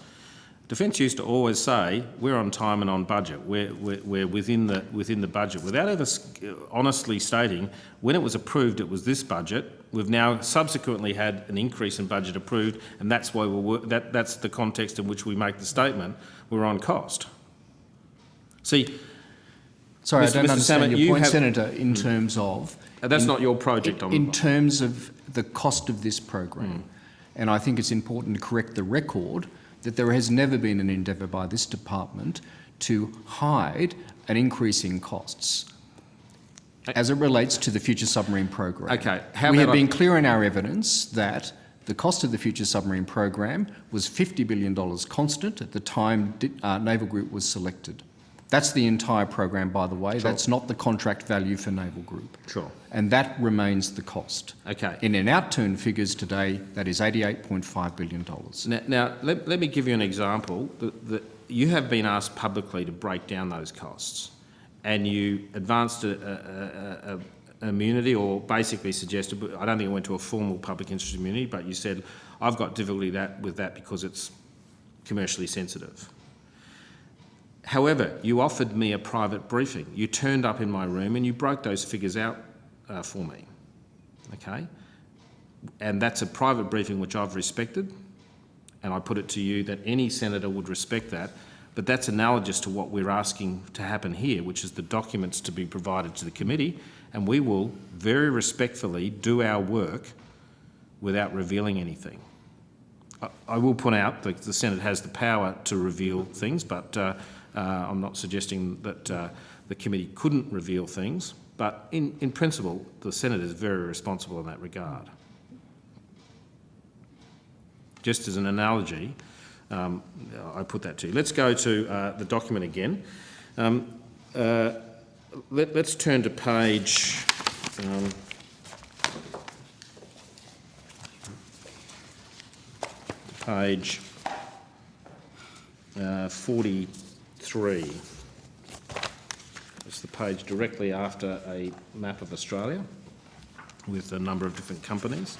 Defence used to always say, we're on time and on budget, we're, we're, we're within, the, within the budget, without ever uh, honestly stating, when it was approved it was this budget, we've now subsequently had an increase in budget approved, and that's why we're, that, that's the context in which we make the statement, we're on cost. See, Sorry, Mr. I don't Mr. understand Salmon, your you point, have- Senator, in hmm. terms of... Uh, that's in- not your project, I'm- In terms of the cost of this program. Hmm. And I think it's important to correct the record that there has never been an endeavour by this department to hide an increase in costs as it relates to the future submarine program. Okay, how we have been clear in our evidence that the cost of the future submarine program was $50 billion constant at the time uh, Naval Group was selected. That's the entire program, by the way. That's not the contract value for Naval Group. Sure. And that remains the cost. Okay. In an outturn figures today, that is $88.5 billion. Now, now let, let me give you an example. The, the, you have been asked publicly to break down those costs, and you advanced a, a, a, a immunity, or basically suggested. I don't think it went to a formal public interest immunity, but you said I've got difficulty that with that because it's commercially sensitive. However, you offered me a private briefing. You turned up in my room and you broke those figures out uh, for me. Okay? And that's a private briefing which I've respected, and I put it to you that any senator would respect that. But that's analogous to what we're asking to happen here, which is the documents to be provided to the committee, and we will very respectfully do our work without revealing anything. I- I will point out that the Senate has the power to reveal things, but uh, I'm not suggesting that uh, the committee couldn't reveal things. But in, in principle, the Senate is very responsible in that regard. Just as an analogy, um, I put that to you. Let's go to uh, the document again. Um, uh, let, us turn to page. Um, page uh, 43. It's the page directly after a map of Australia with a number of different companies.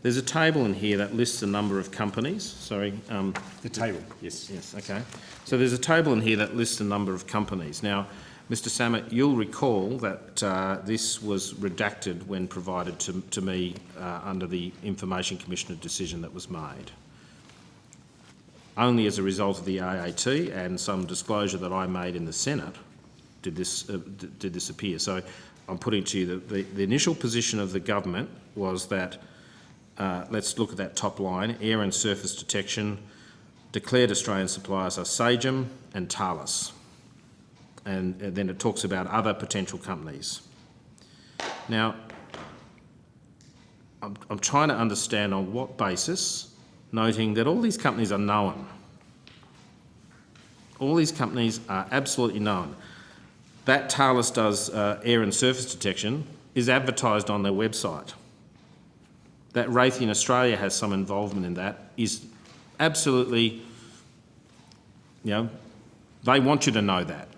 There's a table in here that lists a number of companies. Sorry. Um, The table. Yes, yes, okay. So there's a table in here that lists a number of companies. Now, Mr Sammut, you'll recall that uh, this was redacted when provided to, to me uh, under the Information Commissioner decision that was made. Only as a result of the AAT and some disclosure that I made in the Senate did this, uh, did this appear. So I'm putting to you that the, the initial position of the government was that uh, let's look at that top line, air and surface detection. Declared Australian suppliers are Sagem and Thales. And, then it talks about other potential companies. Now, I'm, I'm trying to understand on what basis, noting that all these companies are known. All these companies are absolutely known. That Thales does uh, air and surface detection is advertised on their website that Raytheon Australia has some involvement in that is absolutely, you know, they want you to know that.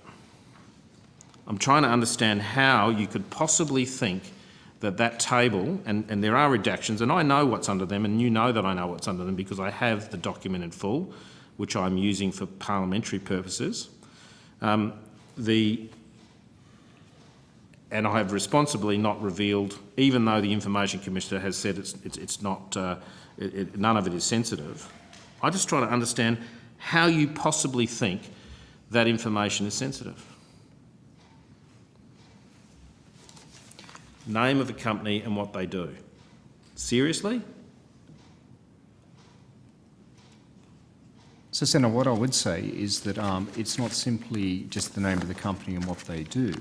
I'm trying to understand how you could possibly think that that table, and, and there are redactions, and I know what's under them, and you know that I know what's under them because I have the document in full, which I'm using for parliamentary purposes. Um, the and I have responsibly not revealed, even though the Information Commissioner has said it's, it's, it's not, uh, it, it, none of it is sensitive. I just try to understand how you possibly think that information is sensitive. Name of the company and what they do. Seriously? So, Senator, what I would say is that um, it's not simply just the name of the company and what they do.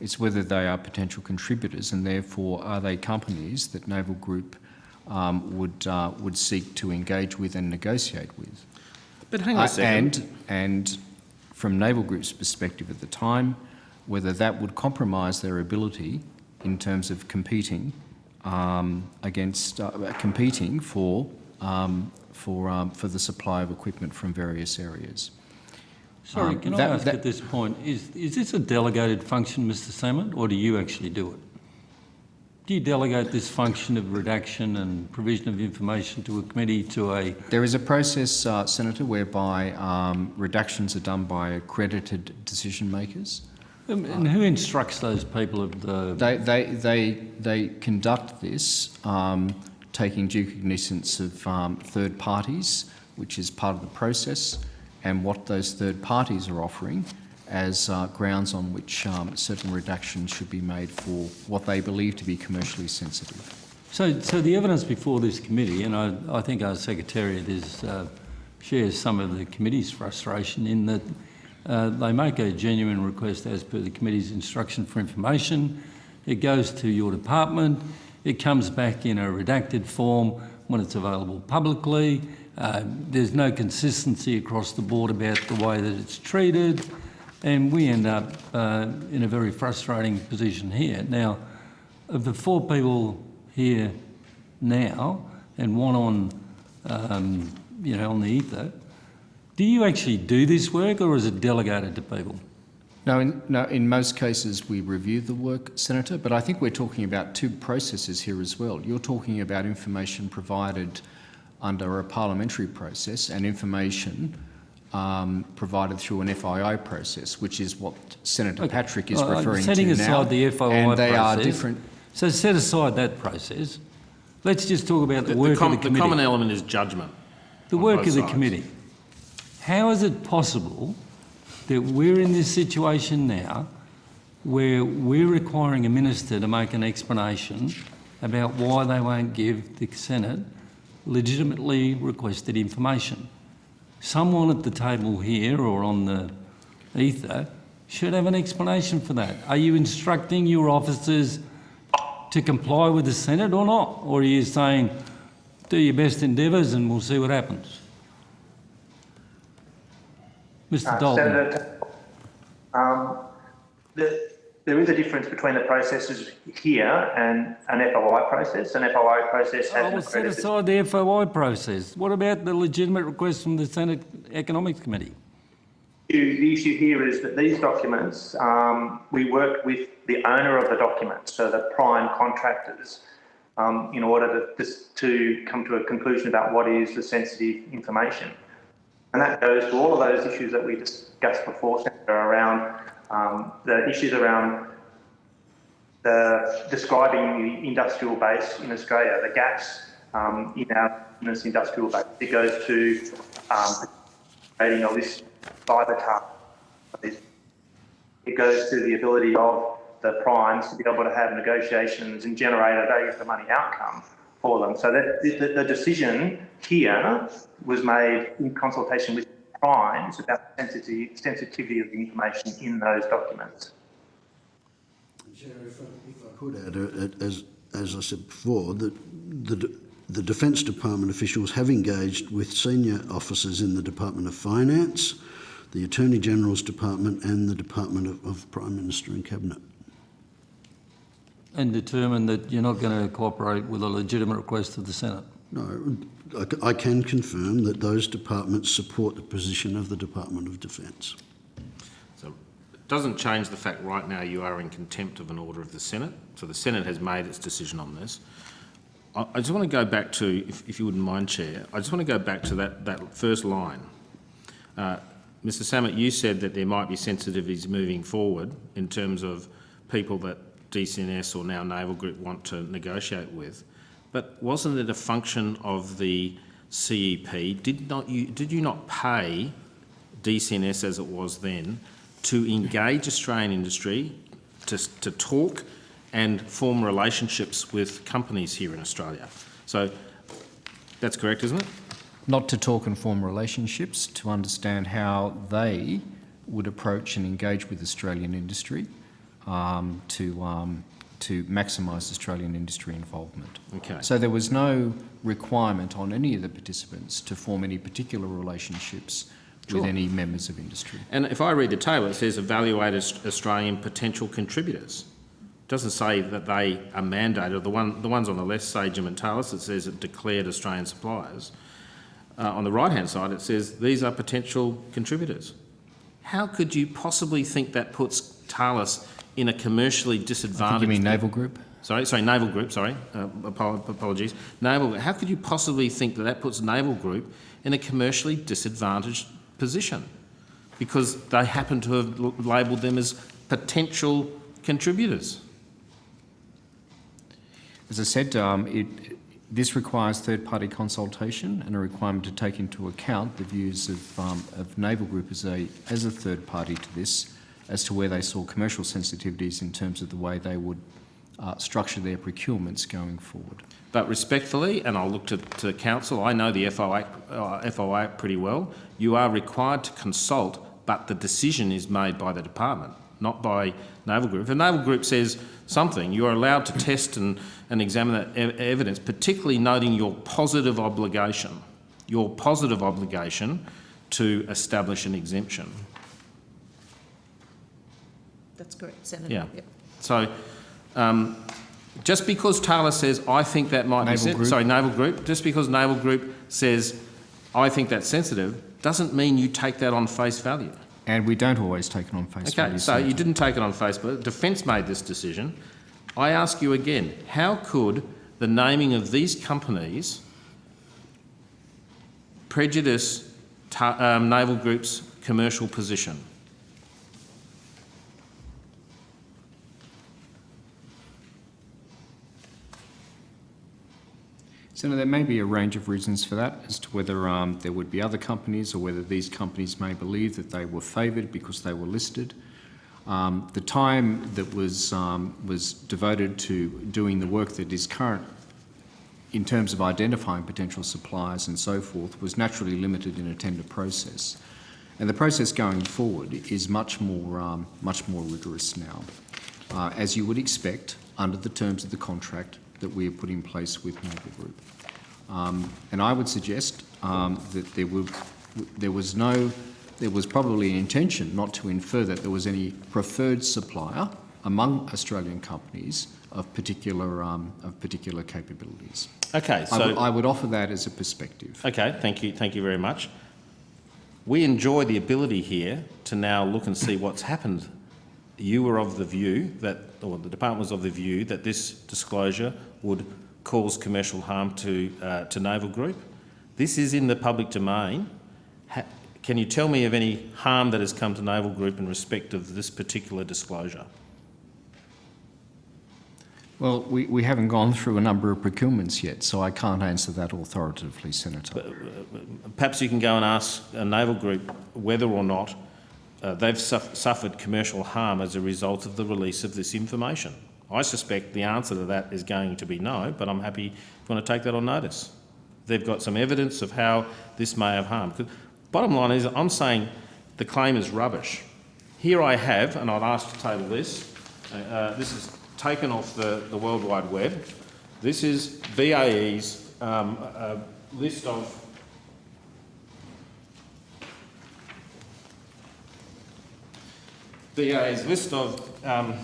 It's whether they are potential contributors and therefore are they companies that Naval Group um, would, uh, would seek to engage with and negotiate with. But hang on Uh, a second. and, and from Naval Group's perspective at the time, whether that would compromise their ability in terms of competing um, against, uh, competing for, um, for, um, for the supply of equipment from various areas. Sorry, Um, can I ask that- at this point, is, is this a delegated function, Mr Salmon, or do you actually do it? Do you delegate this function of redaction and provision of information to a committee to a, There is a process, uh, Senator, whereby um, reductions are done by accredited decision makers. Um, and who instructs those people of the, They, they, they, they conduct this um, taking due cognizance of um, third parties, which is part of the process, and what those third parties are offering as uh, grounds on which um, certain reductions should be made for what they believe to be commercially sensitive. so, so the evidence before this committee, and I, I think our Secretariat is, uh, shares some of the committee's frustration in that uh, they make a genuine request as per the committee's instruction for information. It goes to your department. It comes back in a redacted form when it's available publicly. Uh, there's no consistency across the board about the way that it's treated, and we end up uh, in a very frustrating position here. Now, of the four people here now, and one on, um, you know, on the ether, do you actually do this work, or is it delegated to people? No, in, no, in most cases we review the work, Senator, but I think we're talking about two processes here as well. You're talking about information provided under a parliamentary process and information um, provided through an FOI process, which is what Senator Okay. Patrick is Uh, referring setting to aside now. the FOI and they are process, different. So set aside that process. Let's just talk about the, The, work the, com- of the the common element is judgment. the work of the sides. committee. How is it possible that we're in this situation now where we're requiring a minister to make an explanation about why they won't give the Senate legitimately requested information. Someone at the table here or on the ether should have an explanation for that. Are you instructing your officers to comply with the Senate or not? Or are you saying, do your best endeavours and we'll see what happens? Mr Uh, Dalton. Senator, um, the, there is a difference between the processes here and an FOI process. An FOI process has I will set aside the FOI process. What about the legitimate request from the Senate Economics Committee? The issue here is that these documents, um, we worked with the owner of the document, so the prime contractors, um, in order to, to come to a conclusion about what is the sensitive information. And that goes to all of those issues that we discussed before, around um, the issues around the describing the industrial base in Australia, the gaps um, in our in this industrial base. It goes to um, creating a list by the target. It goes to the ability of the primes to be able to have negotiations and generate a value for money outcome for them. So that the, the- decision here was made in consultation with primes about the sensitivity, of the information in those documents. If I, could add, uh, as, as I said before, that the, the Defence Department officials have engaged with senior officers in the Department of Finance, the Attorney General's Department and the Department of, of Prime Minister and Cabinet. And determine that you're not going to cooperate with a legitimate request of the Senate? No, I, c- I can confirm that those departments support the position of the Department of Defence. So it doesn't change the fact right now you are in contempt of an order of the Senate. So the Senate has made its decision on this. I, I just want to go back to, if, if you wouldn't mind, Chair, I just want to go back to that, that first line. Uh, Mr Sammut, you said that there might be sensitivities moving forward in terms of people that DCNS or now Naval Group want to negotiate with. But wasn't it a function of the CEP? Did not you, did you not pay DCNS as it was then to engage Australian industry, to, to talk and form relationships with companies here in Australia? So that's correct, isn't it? Not to talk and form relationships, to understand how they would approach and engage with Australian industry um, to, um, to maximise Australian industry involvement. Okay. So there was no requirement on any of the participants to form any particular relationships Sure. with any members of industry. And if I read the table, it says evaluate Australian potential contributors. It doesn't say that they are mandated. The, one, the ones on the left say and it says it declared Australian suppliers. Uh, on the right-hand side, it says these are potential contributors. How could you possibly think that puts Thales in a commercially disadvantaged... you mean Naval Group? Sorry, sorry, Naval Group, sorry, uh, apologies. Naval, how could you possibly think that that puts Naval Group in a commercially disadvantaged position? Because they happen to have labelled them as potential contributors. As I said, um, it, this requires third-party consultation and a requirement to take into account the views of, um, of Naval Group as a, as a third party to this, as to where they saw commercial sensitivities in terms of the way they would uh, structure their procurements going forward. But respectfully, and I'll look to, to counsel, I know the FOI, uh, FOI pretty well, you are required to consult, but the decision is made by the department, not by Naval Group. If a Naval Group says something, you are allowed to test and, and examine that ev- evidence, particularly noting your positive obligation, your positive obligation to establish an exemption. That's correct, Senator. Yeah. Yep. So, um, just because Thales says, I think that might be, Naval sen- Group. sorry, Naval Group, just because Naval Group says, I think that's sensitive, doesn't mean you take that on face value. And we don't always take it on face Okay, value. so you didn't take it on face value. Defence made this decision. I ask you again, how could the naming of these companies prejudice Ta- um, Naval Group's commercial position? Senator, there may be a range of reasons for that as to whether um, there would be other companies or whether these companies may believe that they were favoured because they were listed. Um, the time that was, um, was devoted to doing the work that is current in terms of identifying potential suppliers and so forth was naturally limited in a tender process. And the process going forward is much more, um, much more rigorous now, uh, as you would expect under the terms of the contract that we have put in place with Naval Group. Um, and I would suggest um, that there, were, there was no, there was probably an intention not to infer that there was any preferred supplier among Australian companies of particular, um, of particular capabilities. Okay, I, would, so, I would offer that as a perspective. okay, thank you, thank you very much. We enjoy the ability here to now look and see what's happened. You were of the view that, or the department was of the view that this disclosure would cause commercial harm to, uh, to Naval Group. This is in the public domain. Ha can you tell me of any harm that has come to Naval Group in respect of this particular disclosure? Well, we, we haven't gone through a number of procurements yet, so I can't answer that authoritatively, Senator. Perhaps you can go and ask a naval group whether or not uh, they've suff suffered commercial harm as a result of the release of this information. I suspect the answer to that is going to be no, but I'm happy if you want to take that on notice. They've got some evidence of how this may have harmed. Bottom line is, I'm saying the claim is rubbish. Here I have, and I'd ask to table this, uh, uh, this is taken off the, the World Wide Web. This is BAE's um, uh, list of BAE's list of um,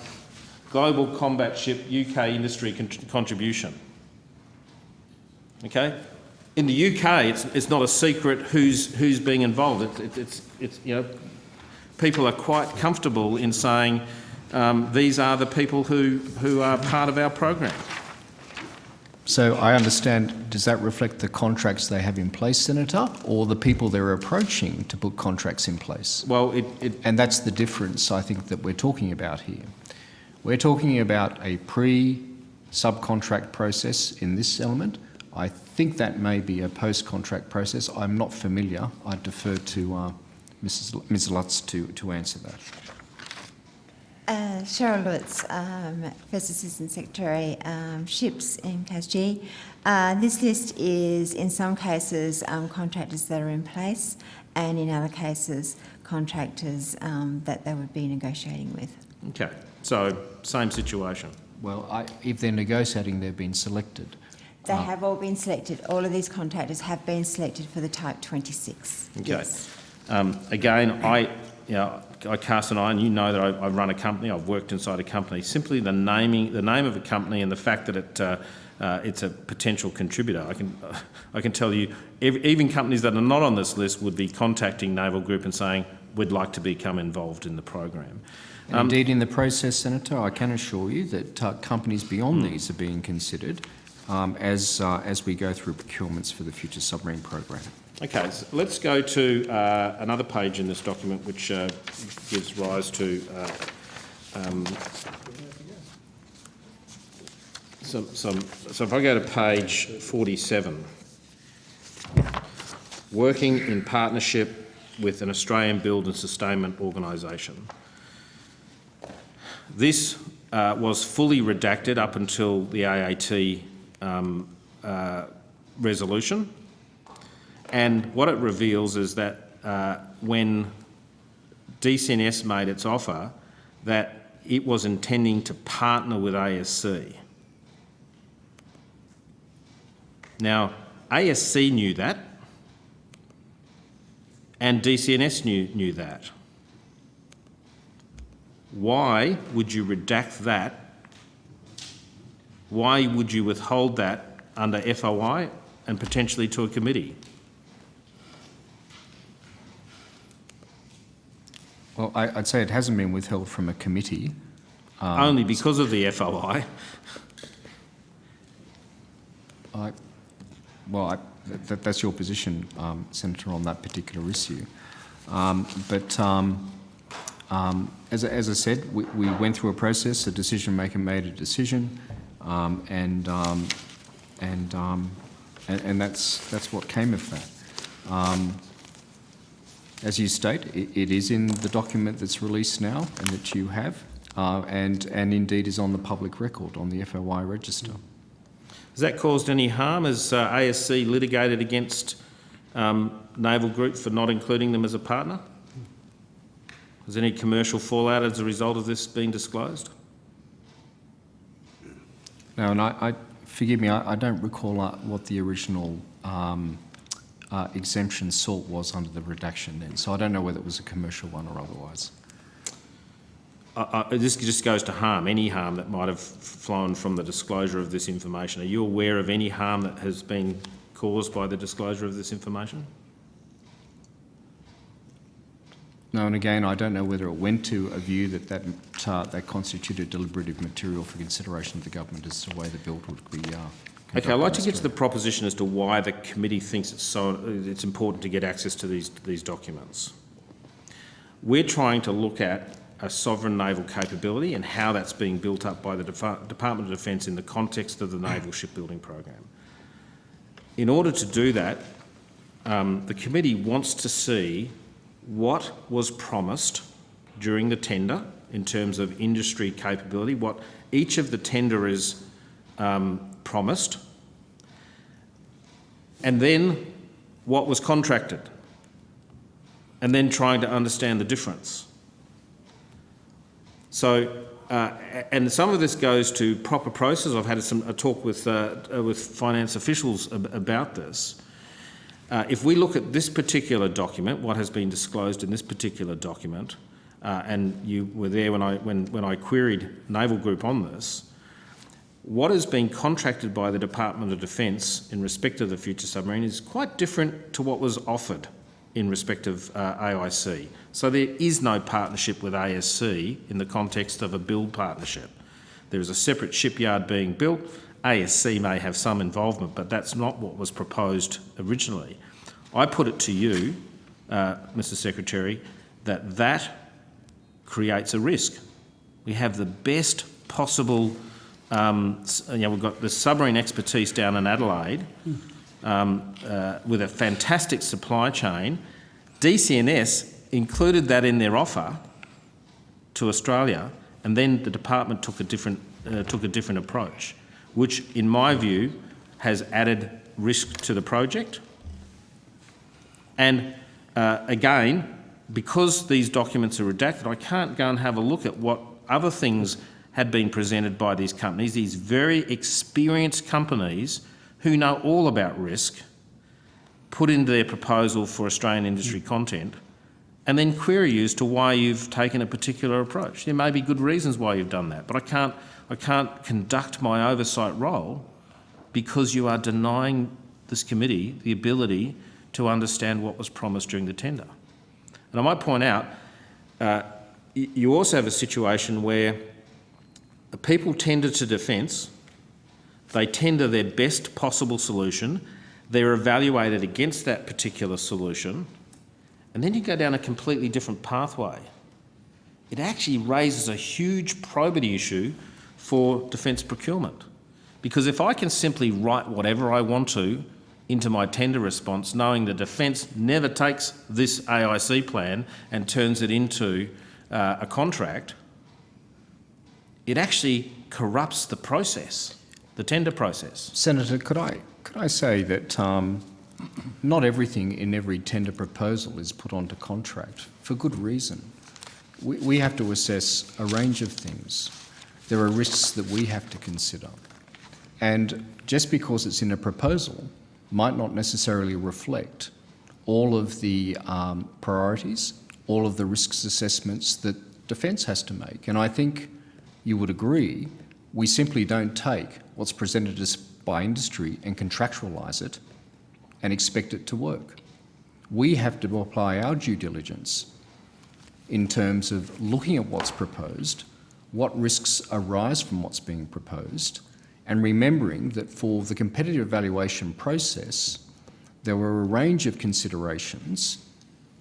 global combat ship UK industry con contribution. Okay, in the UK, it's, it's not a secret who's who's being involved. It, it, it's it's you know, people are quite comfortable in saying um, these are the people who who are part of our program. So I understand, does that reflect the contracts they have in place, Senator, or the people they're approaching to put contracts in place? Well, it, it And that's the difference, I think, that we're talking about here. We're talking about a pre-subcontract process in this element. I think that may be a post-contract process. I'm not familiar. I defer to uh, Mrs. Ms. Lutz to, to answer that. Uh, Sheryl Lutz, um, First Assistant Secretary, um, Ships in CASG. Uh, this list is, in some cases, um, contractors that are in place, and in other cases, contractors um, that they would be negotiating with. Okay. So same situation. Well, I, if they're negotiating, they've been selected. They have all been selected. All of these contractors have been selected for the Type 26. Okay. Yes. Um, again, I, you know, I cast an eye, and you know that I, I run a company. I've worked inside a company. Simply the naming, the name of a company, and the fact that it, uh, uh, it's a potential contributor. I can, I can tell you, ev even companies that are not on this list would be contacting Naval Group and saying we'd like to become involved in the program. And indeed, in the process, Senator, I can assure you that uh, companies beyond these are being considered um, as, uh, as we go through procurements for the future submarine program. Okay, so let's go to uh, another page in this document which uh, gives rise to uh, um, some, some, so if I go to page 47, working in partnership with an Australian build and sustainment organisation. This uh, was fully redacted up until the AAT um, uh, resolution. And what it reveals is that uh, when DCNS made its offer, that it was intending to partner with ASC. Now, ASC knew that, and DCNS knew, knew that. Why would you redact that? Why would you withhold that under FOI and potentially to a committee? Well, I, I'd say it hasn't been withheld from a committee. Only because of the FOI. I, well, I, that, that's your position, um, Senator, on that particular issue. Um, but um, as, as I said, we, we went through a process, a decision maker made a decision, um, and, um, and um, and, and that's, that's what came of that. Um, as you state, it, it is in the document that's released now and that you have, uh, and, and indeed is on the public record on the FOI register. Has that caused any harm? Has uh, ASC litigated against um, Naval Group for not including them as a partner? Has any commercial fallout as a result of this been disclosed? No, and I, I forgive me, I, I don't recall uh, what the original um, uh, exemption sought was under the redaction then, so I don't know whether it was a commercial one or otherwise. Uh, uh, this just goes to harm, any harm that might have flown from the disclosure of this information. Are you aware of any harm that has been caused by the disclosure of this information? No, and again, I don't know whether it went to a view that that, uh, that constituted deliberative material for consideration of the government as to the way the bill would be. Uh, Okay, I'd like to get to the proposition as to why the committee thinks it's so it's important to get access to these these documents. We're trying to look at a sovereign naval capability and how that's being built up by the Department of Defence in the context of the naval shipbuilding program. In order to do that, um, the committee wants to see what was promised during the tender in terms of industry capability, what each of the tenderers um, promised, and then what was contracted, and then trying to understand the difference. So, uh, and some of this goes to proper process. I've had some, a talk with, uh, with finance officials ab- about this. Uh, if we look at this particular document, what has been disclosed in this particular document, uh, and you were there when I, when, when I queried Naval Group on this, what has been contracted by the Department of Defence in respect of the future submarine is quite different to what was offered in respect of uh, AIC. So there is no partnership with ASC in the context of a build partnership. There is a separate shipyard being built. ASC may have some involvement, but that's not what was proposed originally. I put it to you, uh, Mr Secretary, that that creates a risk. We have the best possible, um, you know, we've got the submarine expertise down in Adelaide um, uh, with a fantastic supply chain. DCNS included that in their offer to Australia, and then the department took a different uh, took a different approach, which, in my view, has added risk to the project. And uh, again, because these documents are redacted, I can't go and have a look at what other things had been presented by these companies, these very experienced companies who know all about risk, put into their proposal for Australian industry content, and then query you as to why you've taken a particular approach. There may be good reasons why you've done that, but I can't, I can't conduct my oversight role because you are denying this committee the ability to understand what was promised during the tender. And I might point out, uh, you also have a situation where the people tender to defence, they tender their best possible solution, they're evaluated against that particular solution, and then you go down a completely different pathway. It actually raises a huge probity issue for defence procurement. Because if I can simply write whatever I want to into my tender response, knowing the defence never takes this AIC plan and turns it into uh, a contract, it actually corrupts the process, the tender process. Senator, could I, could I say that um, not everything in every tender proposal is put onto contract for good reason. We, we have to assess a range of things. There are risks that we have to consider. And just because it's in a proposal might not necessarily reflect all of the um, priorities, all of the risks assessments that Defence has to make. And I think you would agree we simply don't take what's presented us by industry and contractualise it and expect it to work. We have to apply our due diligence in terms of looking at what's proposed, what risks arise from what's being proposed, and remembering that for the competitive evaluation process, there were a range of considerations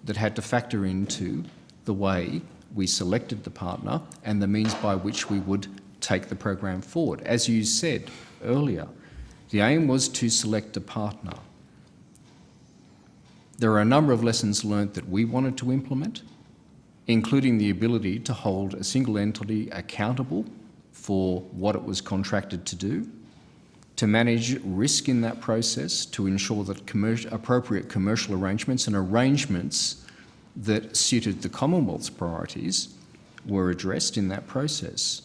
that had to factor into the way we selected the partner and the means by which we would take the program forward. As you said earlier, The aim was to select a partner. There are a number of lessons learnt that we wanted to implement, including the ability to hold a single entity accountable for what it was contracted to do, to manage risk in that process, to ensure that appropriate commercial arrangements and arrangements that suited the Commonwealth's priorities were addressed in that process.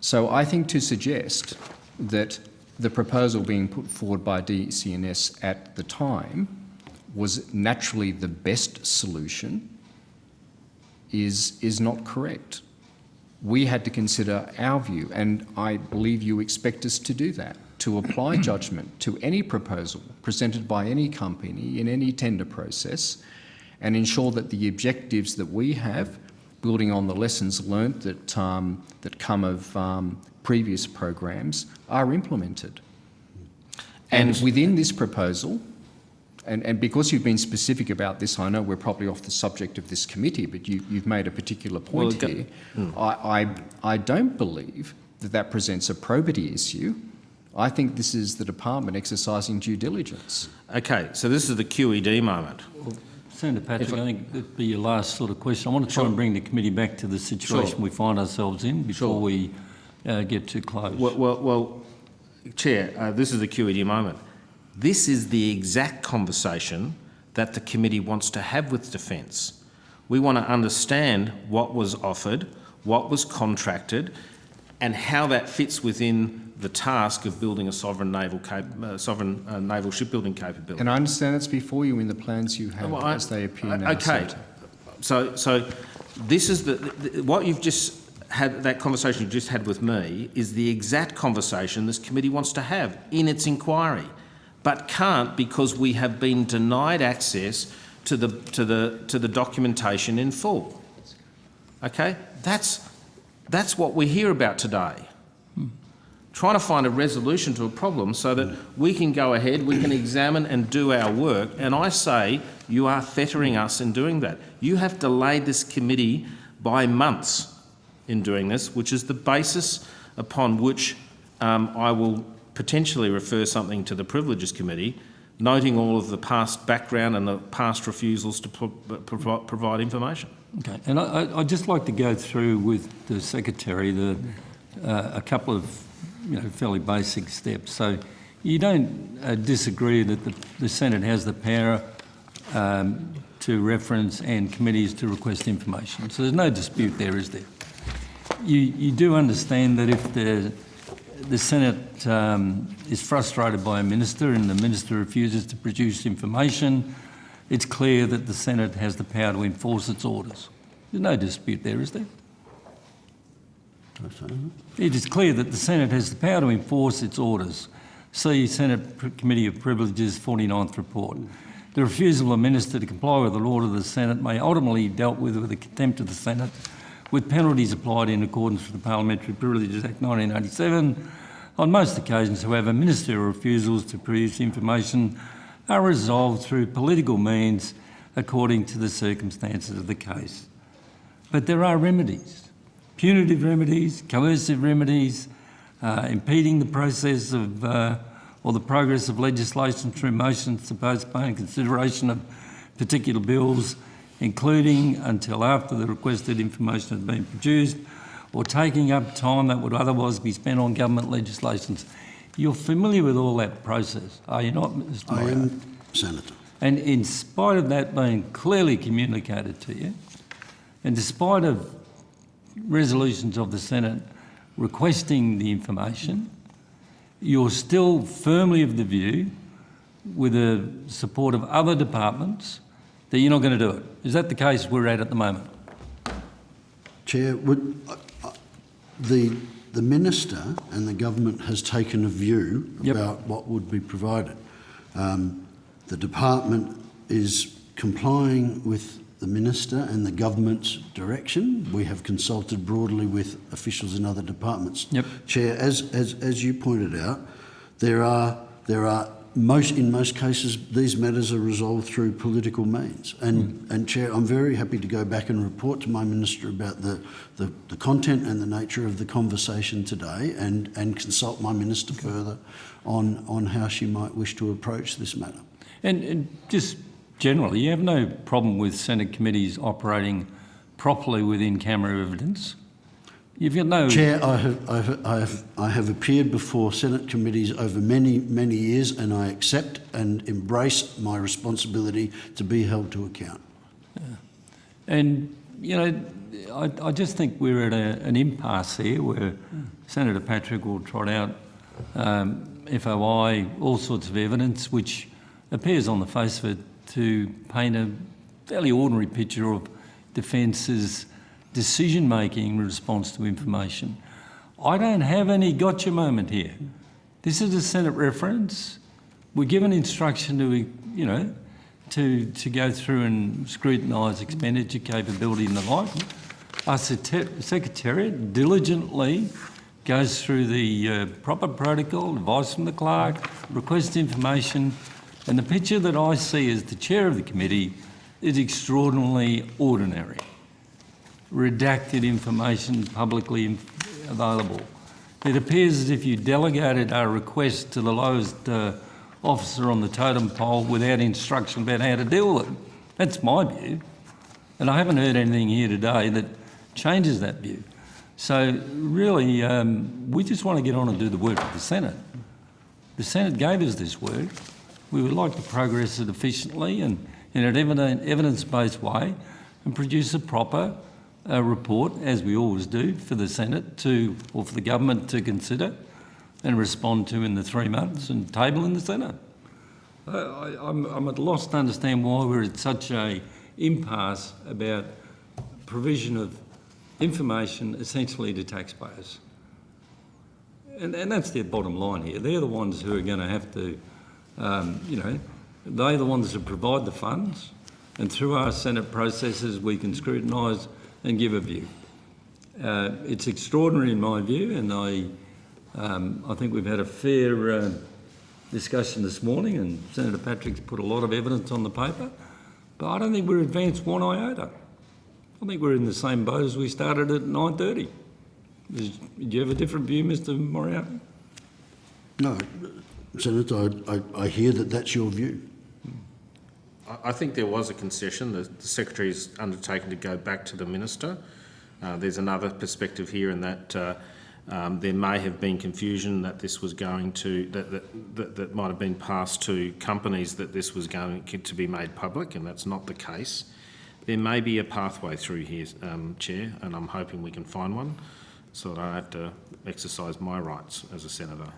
So I think to suggest that the proposal being put forward by DCNS at the time was naturally the best solution is, is not correct. We had to consider our view, and I believe you expect us to do that, to apply judgment to any proposal presented by any company in any tender process and ensure that the objectives that we have, building on the lessons learnt that, um, that come of um, previous programs, are implemented. And, And- within this proposal, and, and because you've been specific about this, I know we're probably off the subject of this committee, but you, you've made a particular point Well, go- here. I, I, I don't believe that that presents a probity issue. I think this is the department exercising due diligence. Okay, so this is the QED moment. Senator Patrick, I- I think that'd be your last sort of question. I want to try and bring the committee back to the situation Sure. we find ourselves in before Sure. we uh, get too close. Well, well, well Chair, uh, this is the QED moment. This is the exact conversation that the committee wants to have with Defence. We want to understand what was offered, what was contracted, and how that fits within the task of building a sovereign naval cap- uh, sovereign uh, naval shipbuilding capability. And I understand that's before you in the plans you have Well, I- as they appear I- now. Okay, so, so this is the, the- what you've just had, that conversation you just had with me is the exact conversation this committee wants to have in its inquiry, but can't because we have been denied access to the, to the, to the documentation in full. Okay, that's, that's what we hear about today trying to find a resolution to a problem so that we can go ahead, we can examine and do our work. And I say you are fettering us in doing that. You have delayed this committee by months in doing this, which is the basis upon which um, I will potentially refer something to the Privileges Committee, noting all of the past background and the past refusals to pro- pro- provide information. Okay, and I, I'd just like to go through with the secretary the, uh, a couple of, you know, fairly basic steps. So you don't uh, disagree that the, the Senate has the power um, to reference and committees to request information. So there's no dispute there, is there? You, you do understand that if the, the Senate um, is frustrated by a minister and the minister refuses to produce information, it's clear that the Senate has the power to enforce its orders. There's no dispute there, is there? It is clear that the Senate has the power to enforce its orders. See Senate Committee of Privileges 49th report. The refusal of a minister to comply with the law of the Senate may ultimately be dealt with with a contempt of the Senate, with penalties applied in accordance with the Parliamentary Privileges Act 1987. On most occasions, however, ministerial refusals to produce information are resolved through political means according to the circumstances of the case. But there are remedies punitive remedies, coercive remedies, uh, impeding the process of uh, or the progress of legislation through motions to postpone consideration of particular bills, including until after the requested information has been produced, or taking up time that would otherwise be spent on government legislations. You're familiar with all that process, are you not, Mr I am, Senator. And in spite of that being clearly communicated to you, and despite of resolutions of the Senate requesting the information, you're still firmly of the view, with the support of other departments, that you're not going to do it. Is that the case we're at at the moment? Chair, would, uh, uh, the, the minister and the government has taken a view Yep. about what would be provided. Um, the department is complying with the minister and the government's direction. We have consulted broadly with officials in other departments. Yep. Chair, as, as, as you pointed out, there are, there are most, in most cases, these matters are resolved through political means. And, hmm. and Chair, I'm very happy to go back and report to my Minister about the, the, the content and the nature of the conversation today and, and consult my Minister further on, on how she might wish to approach this matter. And, and just generally, you have no problem with Senate committees operating properly within camera evidence? You've got no... Chair, I have, I, have, I, have, I have appeared before Senate committees over many, many years and I accept and embrace my responsibility to be held to account. And, you know, I, I just think we're at a, an impasse here where Senator Patrick will trot out um, FOI, all sorts of evidence, which appears on the face of it to paint a fairly ordinary picture of Defence's decision making in response to information. I don't have any gotcha moment here. This is a Senate reference. We're given instruction to, you know, to, to go through and scrutinise expenditure capability and the like. Our Secret- Secretariat diligently goes through the uh, proper protocol, advice from the clerk, request information, and the picture that I see as the chair of the committee is extraordinarily ordinary. Redacted information publicly available. It appears as if you delegated our request to the lowest uh, officer on the totem pole without instruction about how to deal with it. That's my view. And I haven't heard anything here today that changes that view. So really, um, we just want to get on and do the work of the Senate. The Senate gave us this work. We would like to progress it efficiently and in an evidence-based way and produce a proper uh, report, as we always do, for the Senate to, or for the government to consider and respond to in the three months and table in the Senate. I, I'm at a loss to understand why we're at such a impasse about provision of information essentially to taxpayers. And, and that's their bottom line here. They're the ones who are going to have to, um, you know, they're the ones that provide the funds, and through our Senate processes we can scrutinise and give a view. Uh, it's extraordinary in my view, and I, um, I think we've had a fair uh, discussion this morning, and Senator Patrick's put a lot of evidence on the paper, but I don't think we're advanced one iota. I think we're in the same boat as we started at 9.30. Is, do you have a different view, Mr Moriarty? No, Senator, I, I, I hear that that's your view. I- think there was a concession. The the Secretary's undertaken to go back to the Minister. Uh, There's another perspective here in that uh, um, there may have been confusion that this was going to, that, that, that, that might have been passed to companies that this was going to be made public, and that's not the case. There may be a pathway through here, um, Chair, and I'm hoping we can find one so that I have to exercise my rights as a senator.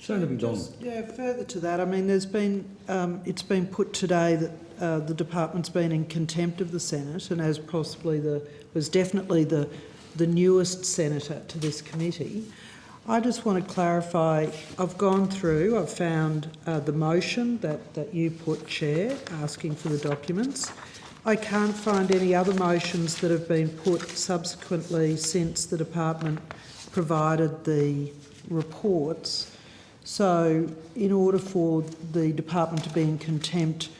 Senator McDonald. Yeah, further to that, I mean, there's been, um, it's been put today that uh, the department's been in contempt of the Senate and as possibly the, was definitely the, the newest senator to this committee. I just want to clarify, I've gone through, I've found uh, the motion that, that you put, Chair, asking for the documents. I can't find any other motions that have been put subsequently since the department provided the reports. So in order for the department to be in contempt,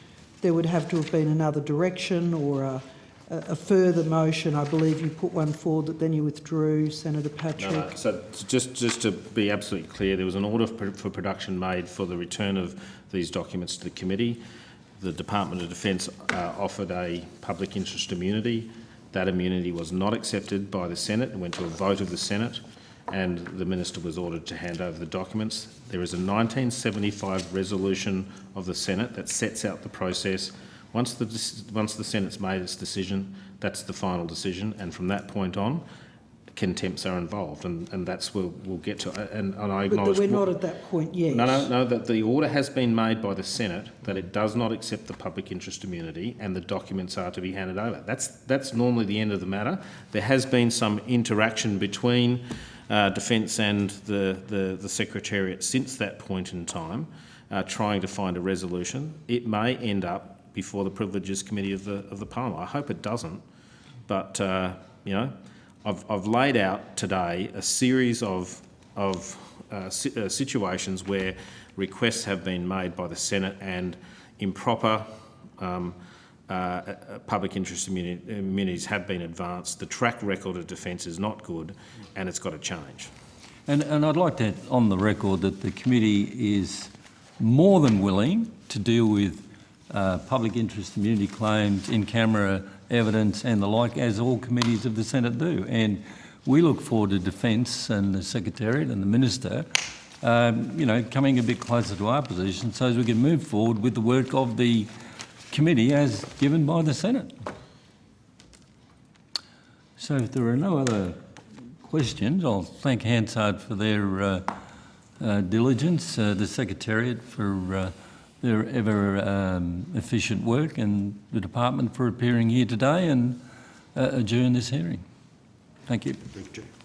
there would have to have been another direction or a, a further motion. I believe you put one forward that then you withdrew, Senator Patrick. No, no. So just, just to be absolutely clear, there was an order for, for production made for the return of these documents to the committee. The Department of Defence uh, offered a public interest immunity. That immunity was not accepted by the Senate and went to a vote of the Senate and the Minister was ordered to hand over the documents. There is a 1975 resolution of the Senate that sets out the process. Once the, once the Senate's made its decision, that's the final decision, and from that point on, contempts are involved, and, and that's where we'll get to. And, and I acknowledge. that we're not at that point yet. No, no, no, that the order has been made by the Senate that it does not accept the public interest immunity and the documents are to be handed over. That's, that's normally the end of the matter. There has been some interaction between uh, Defence and the, the, the Secretariat since that point in time, uh, trying to find a resolution. It may end up before the Privileges Committee of the, of the Parliament. I hope it doesn't, but, uh, you know, I've, I've laid out today a series of of uh, si- uh, situations where requests have been made by the Senate and improper um, uh, uh, public interest immuni- immunities have been advanced. The track record of defence is not good and it's got to change. And, and I'd like to, on the record, that the committee is more than willing to deal with uh, public interest immunity claims, in-camera evidence and the like, as all committees of the Senate do. And we look forward to Defence and the Secretariat and the Minister, um, you know, coming a bit closer to our position so as we can move forward with the work of the committee as given by the Senate. So if there are no other questions, I'll thank Hansard for their uh, uh, diligence, uh, the Secretariat for uh, their ever um, efficient work and the Department for appearing here today and uh, adjourn this hearing. Thank you. Thank you.